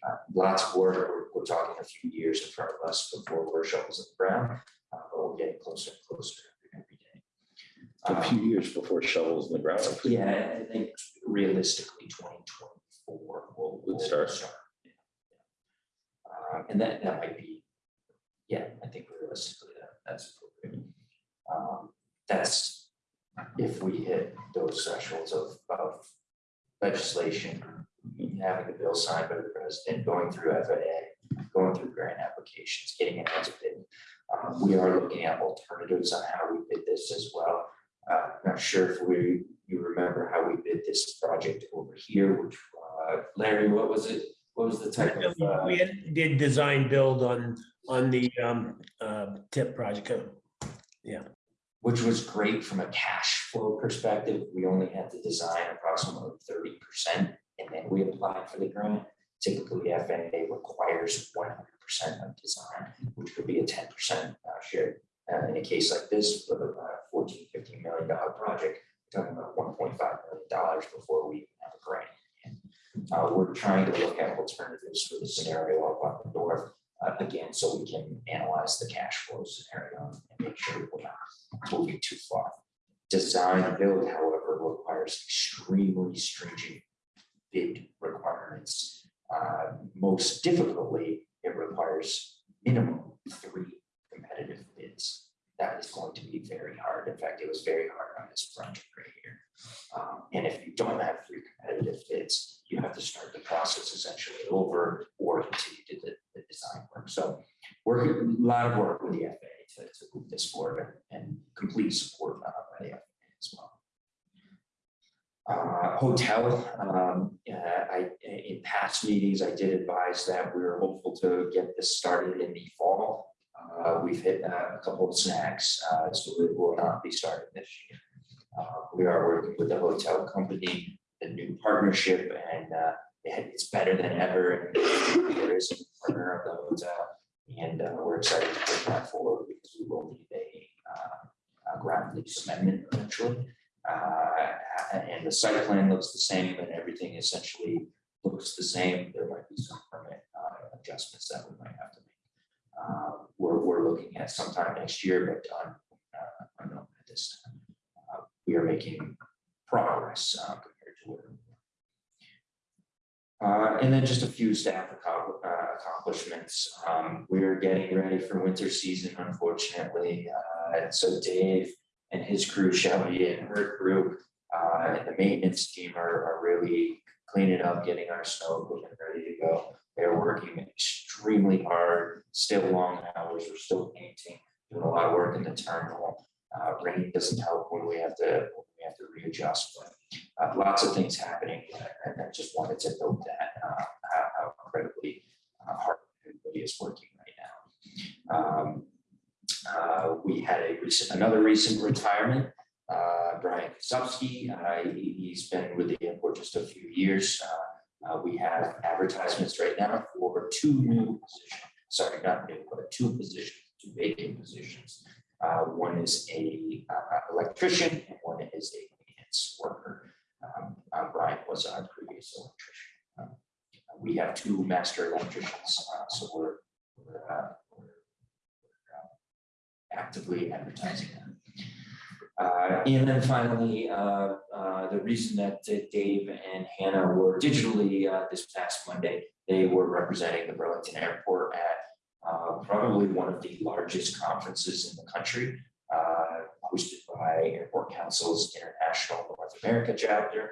Uh, lots of work. We're, we're, talking a few years in front of us before we're shovels in the ground, uh, but we're getting closer and closer every day. Um, a few um, years before shovels in the ground. Yeah, I think realistically 2020 four will would start. Um, and that that might be, yeah, I think realistically that, that's appropriate. Um, that's if we hit those thresholds of, of legislation, having the bill signed by the president, going through FAA, going through grant applications, getting it funded. Um, we are looking at alternatives on how we bid this as well. Uh, I'm not sure if we, you remember how we bid this project over here, which, uh, Larry, what was it? What was the type of, uh, We had- did design build on, on the um, uh, tip project. Yeah, which was great from a cash flow perspective. We only had to design approximately thirty percent and then we applied for the grant. Typically, FAA requires one hundred percent of design, which could be a ten percent share. Uh, in a case like this, with a 14, 15 million dollar project, we're talking about one point five million dollars before we have a grant. Uh, we're trying to look at alternatives for the scenario up on the uh, again, so we can analyze the cash flow scenario and make sure we're not moving too far. Design build, however, requires extremely stringent bid requirements. Uh, Most difficultly, it requires minimum three competitive bids. That is going to be very hard. In fact, it very hard on this project right here. Um, And if you don't have three competitive bids, you have to start the process essentially over or continue to the, the design work. So we're, a lot of work with the FAA to, to move this forward and- and complete support uh, by the FAA as well. Uh, hotel, um, uh, I, in past meetings, I did advise that we were hopeful to get this started in the fall. Uh, we've hit uh, a couple of snags, uh, so it will not be starting this year. Uh, we are working with the hotel company, the new partnership, and, uh, it- it's better than ever. and There is a partner of the hotel, and, uh, we're excited to put that forward because we will need a, uh, a ground lease amendment eventually. Uh, and the site plan looks the same and everything essentially looks the same. There might be some permit adjustments that we might have to make. Uh, We're, we're sometime next year, but on, uh, unknown at this time. Uh, We are making progress uh, compared to where. we were. Uh, and then just a few staff uh, accomplishments. Um, we are getting ready for winter season, unfortunately. Uh, so Dave and his crew, Shelby and her crew, uh, and the maintenance team are, are really cleaning up, getting our snow equipment ready to go. They're working extremely hard, still long hours, we're still painting, doing a lot of work in the terminal. Uh, rain doesn't help when we have to, when we have to readjust, but, uh, lots of things happening. And I just wanted to note that, uh, how, how incredibly, uh, hard everybody is working right now. Um, uh, we had a recent, another recent retirement. Uh, Brian Kosubsky, he, he's been with the airport just a few years. Uh, uh, we have advertisements right now for two new positions, sorry, not new, but two positions, two vacant positions. Uh, one is a, uh, electrician and one is a maintenance worker. Um, uh, Brian was our previous electrician. Um, We have two master electricians, uh, so we're, we're, uh, we're actively advertising them. Uh, and then finally, uh, uh, the reason that Dave and Hannah were digitally, uh, this past Monday, they were representing the Burlington Airport at, uh, probably one of the largest conferences in the country, uh, hosted by Airports Council International North America chapter.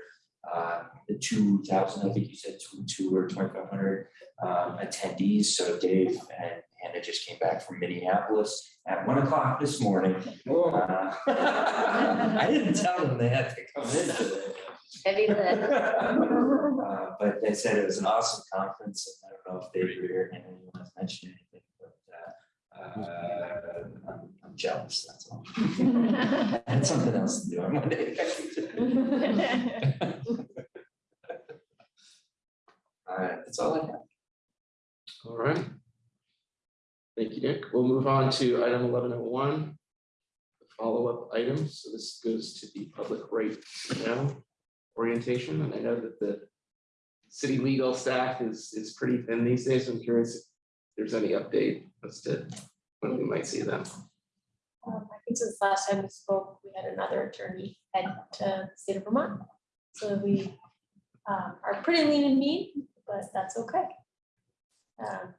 The two thousand, I think you said two, two or twenty-five hundred, um, attendees, so Dave and Hannah just came back from Minneapolis at one o'clock this morning. Uh, I didn't tell them they had to come in today. Heavy lift. Uh, But they said it was an awesome conference. and I don't know if Dave or Hannah you want to mention anything, but uh, uh, I'm I'm jealous, that's all. I had something else to do on Monday. All right, that's all I have. All right. Thank you, Nick. We'll move on to item eleven oh one. Follow-up items. So this goes to the public right now orientation, and I know that the city legal staff is, is pretty thin these days. I'm curious if there's any update as to when we might see them. Um, I think since last time we spoke, we had another attorney head to the state of Vermont. So we um, are pretty lean and mean, but that's okay. Um,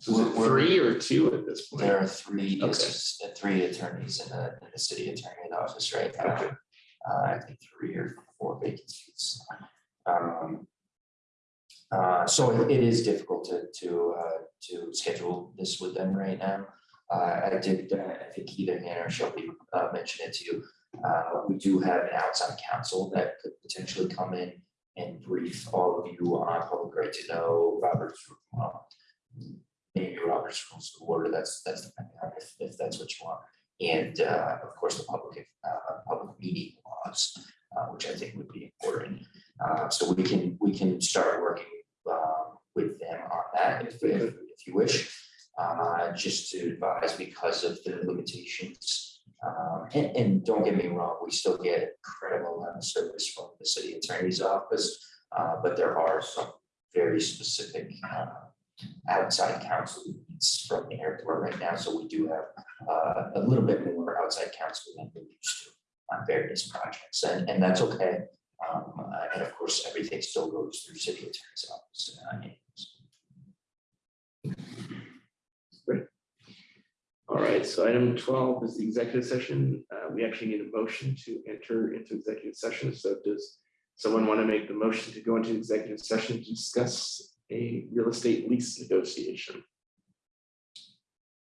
So is it three or two at this point? There are three, Okay. assist- three attorneys in the, in the city attorney's office right now. Okay. Uh, I think three or four vacancies. Um, Uh, so it- it is difficult to, to, uh, to schedule this with them right now. Uh, I did, uh, I think either Hannah or Shelby, uh, mentioned it to you. Uh, we do have an outside counsel that could potentially come in and brief all of you on public right to know, Robert's, uh, maybe Robert's rules of order, that's, that's depending on if, if that's what you want. And, uh, of course, the public, uh, public meeting laws, uh, which I think would be important. Uh, so we can, we can start working, um, with them on that if, if, if you wish. Uh, just to advise because of the limitations. Um, and, and don't get me wrong, we still get incredible amount of service from the city attorney's office. Uh, but there are some very specific, uh, outside counsel needs from the airport right now, so we do have, uh, a little bit more outside counsel than we used to on various projects, and, and that's okay. Um, uh, and of course, everything still goes through city attorney's office. uh, anyways. All right, so item twelve is the executive session. Uh, we actually need a motion to enter into executive session. So does someone want to make the motion to go into executive session to discuss a real estate lease negotiation?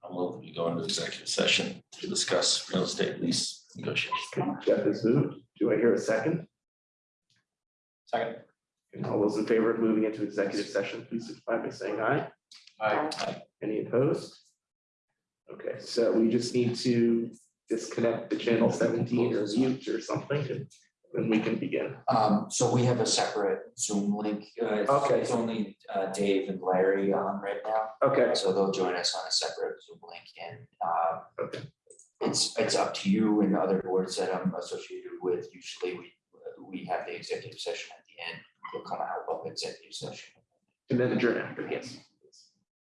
I'm willing to go into executive session to discuss real estate lease negotiations. Okay, Jeff is moved. Do I hear a second? Second. And all those in favor of moving into executive session, please signify by saying aye. I, Any opposed? Okay, so we just need to disconnect the channel seventeen or mute or something, and then we can begin. Um, so we have a separate Zoom link. uh, it's- Okay. It's only, uh, Dave and Larry on right now, Okay, so they'll join us on a separate Zoom link and, uh, okay, it's, it's up to you and other boards that I'm associated with. Usually we, we have the executive session at the end. We'll come out of executive session. and then adjourn after, yes.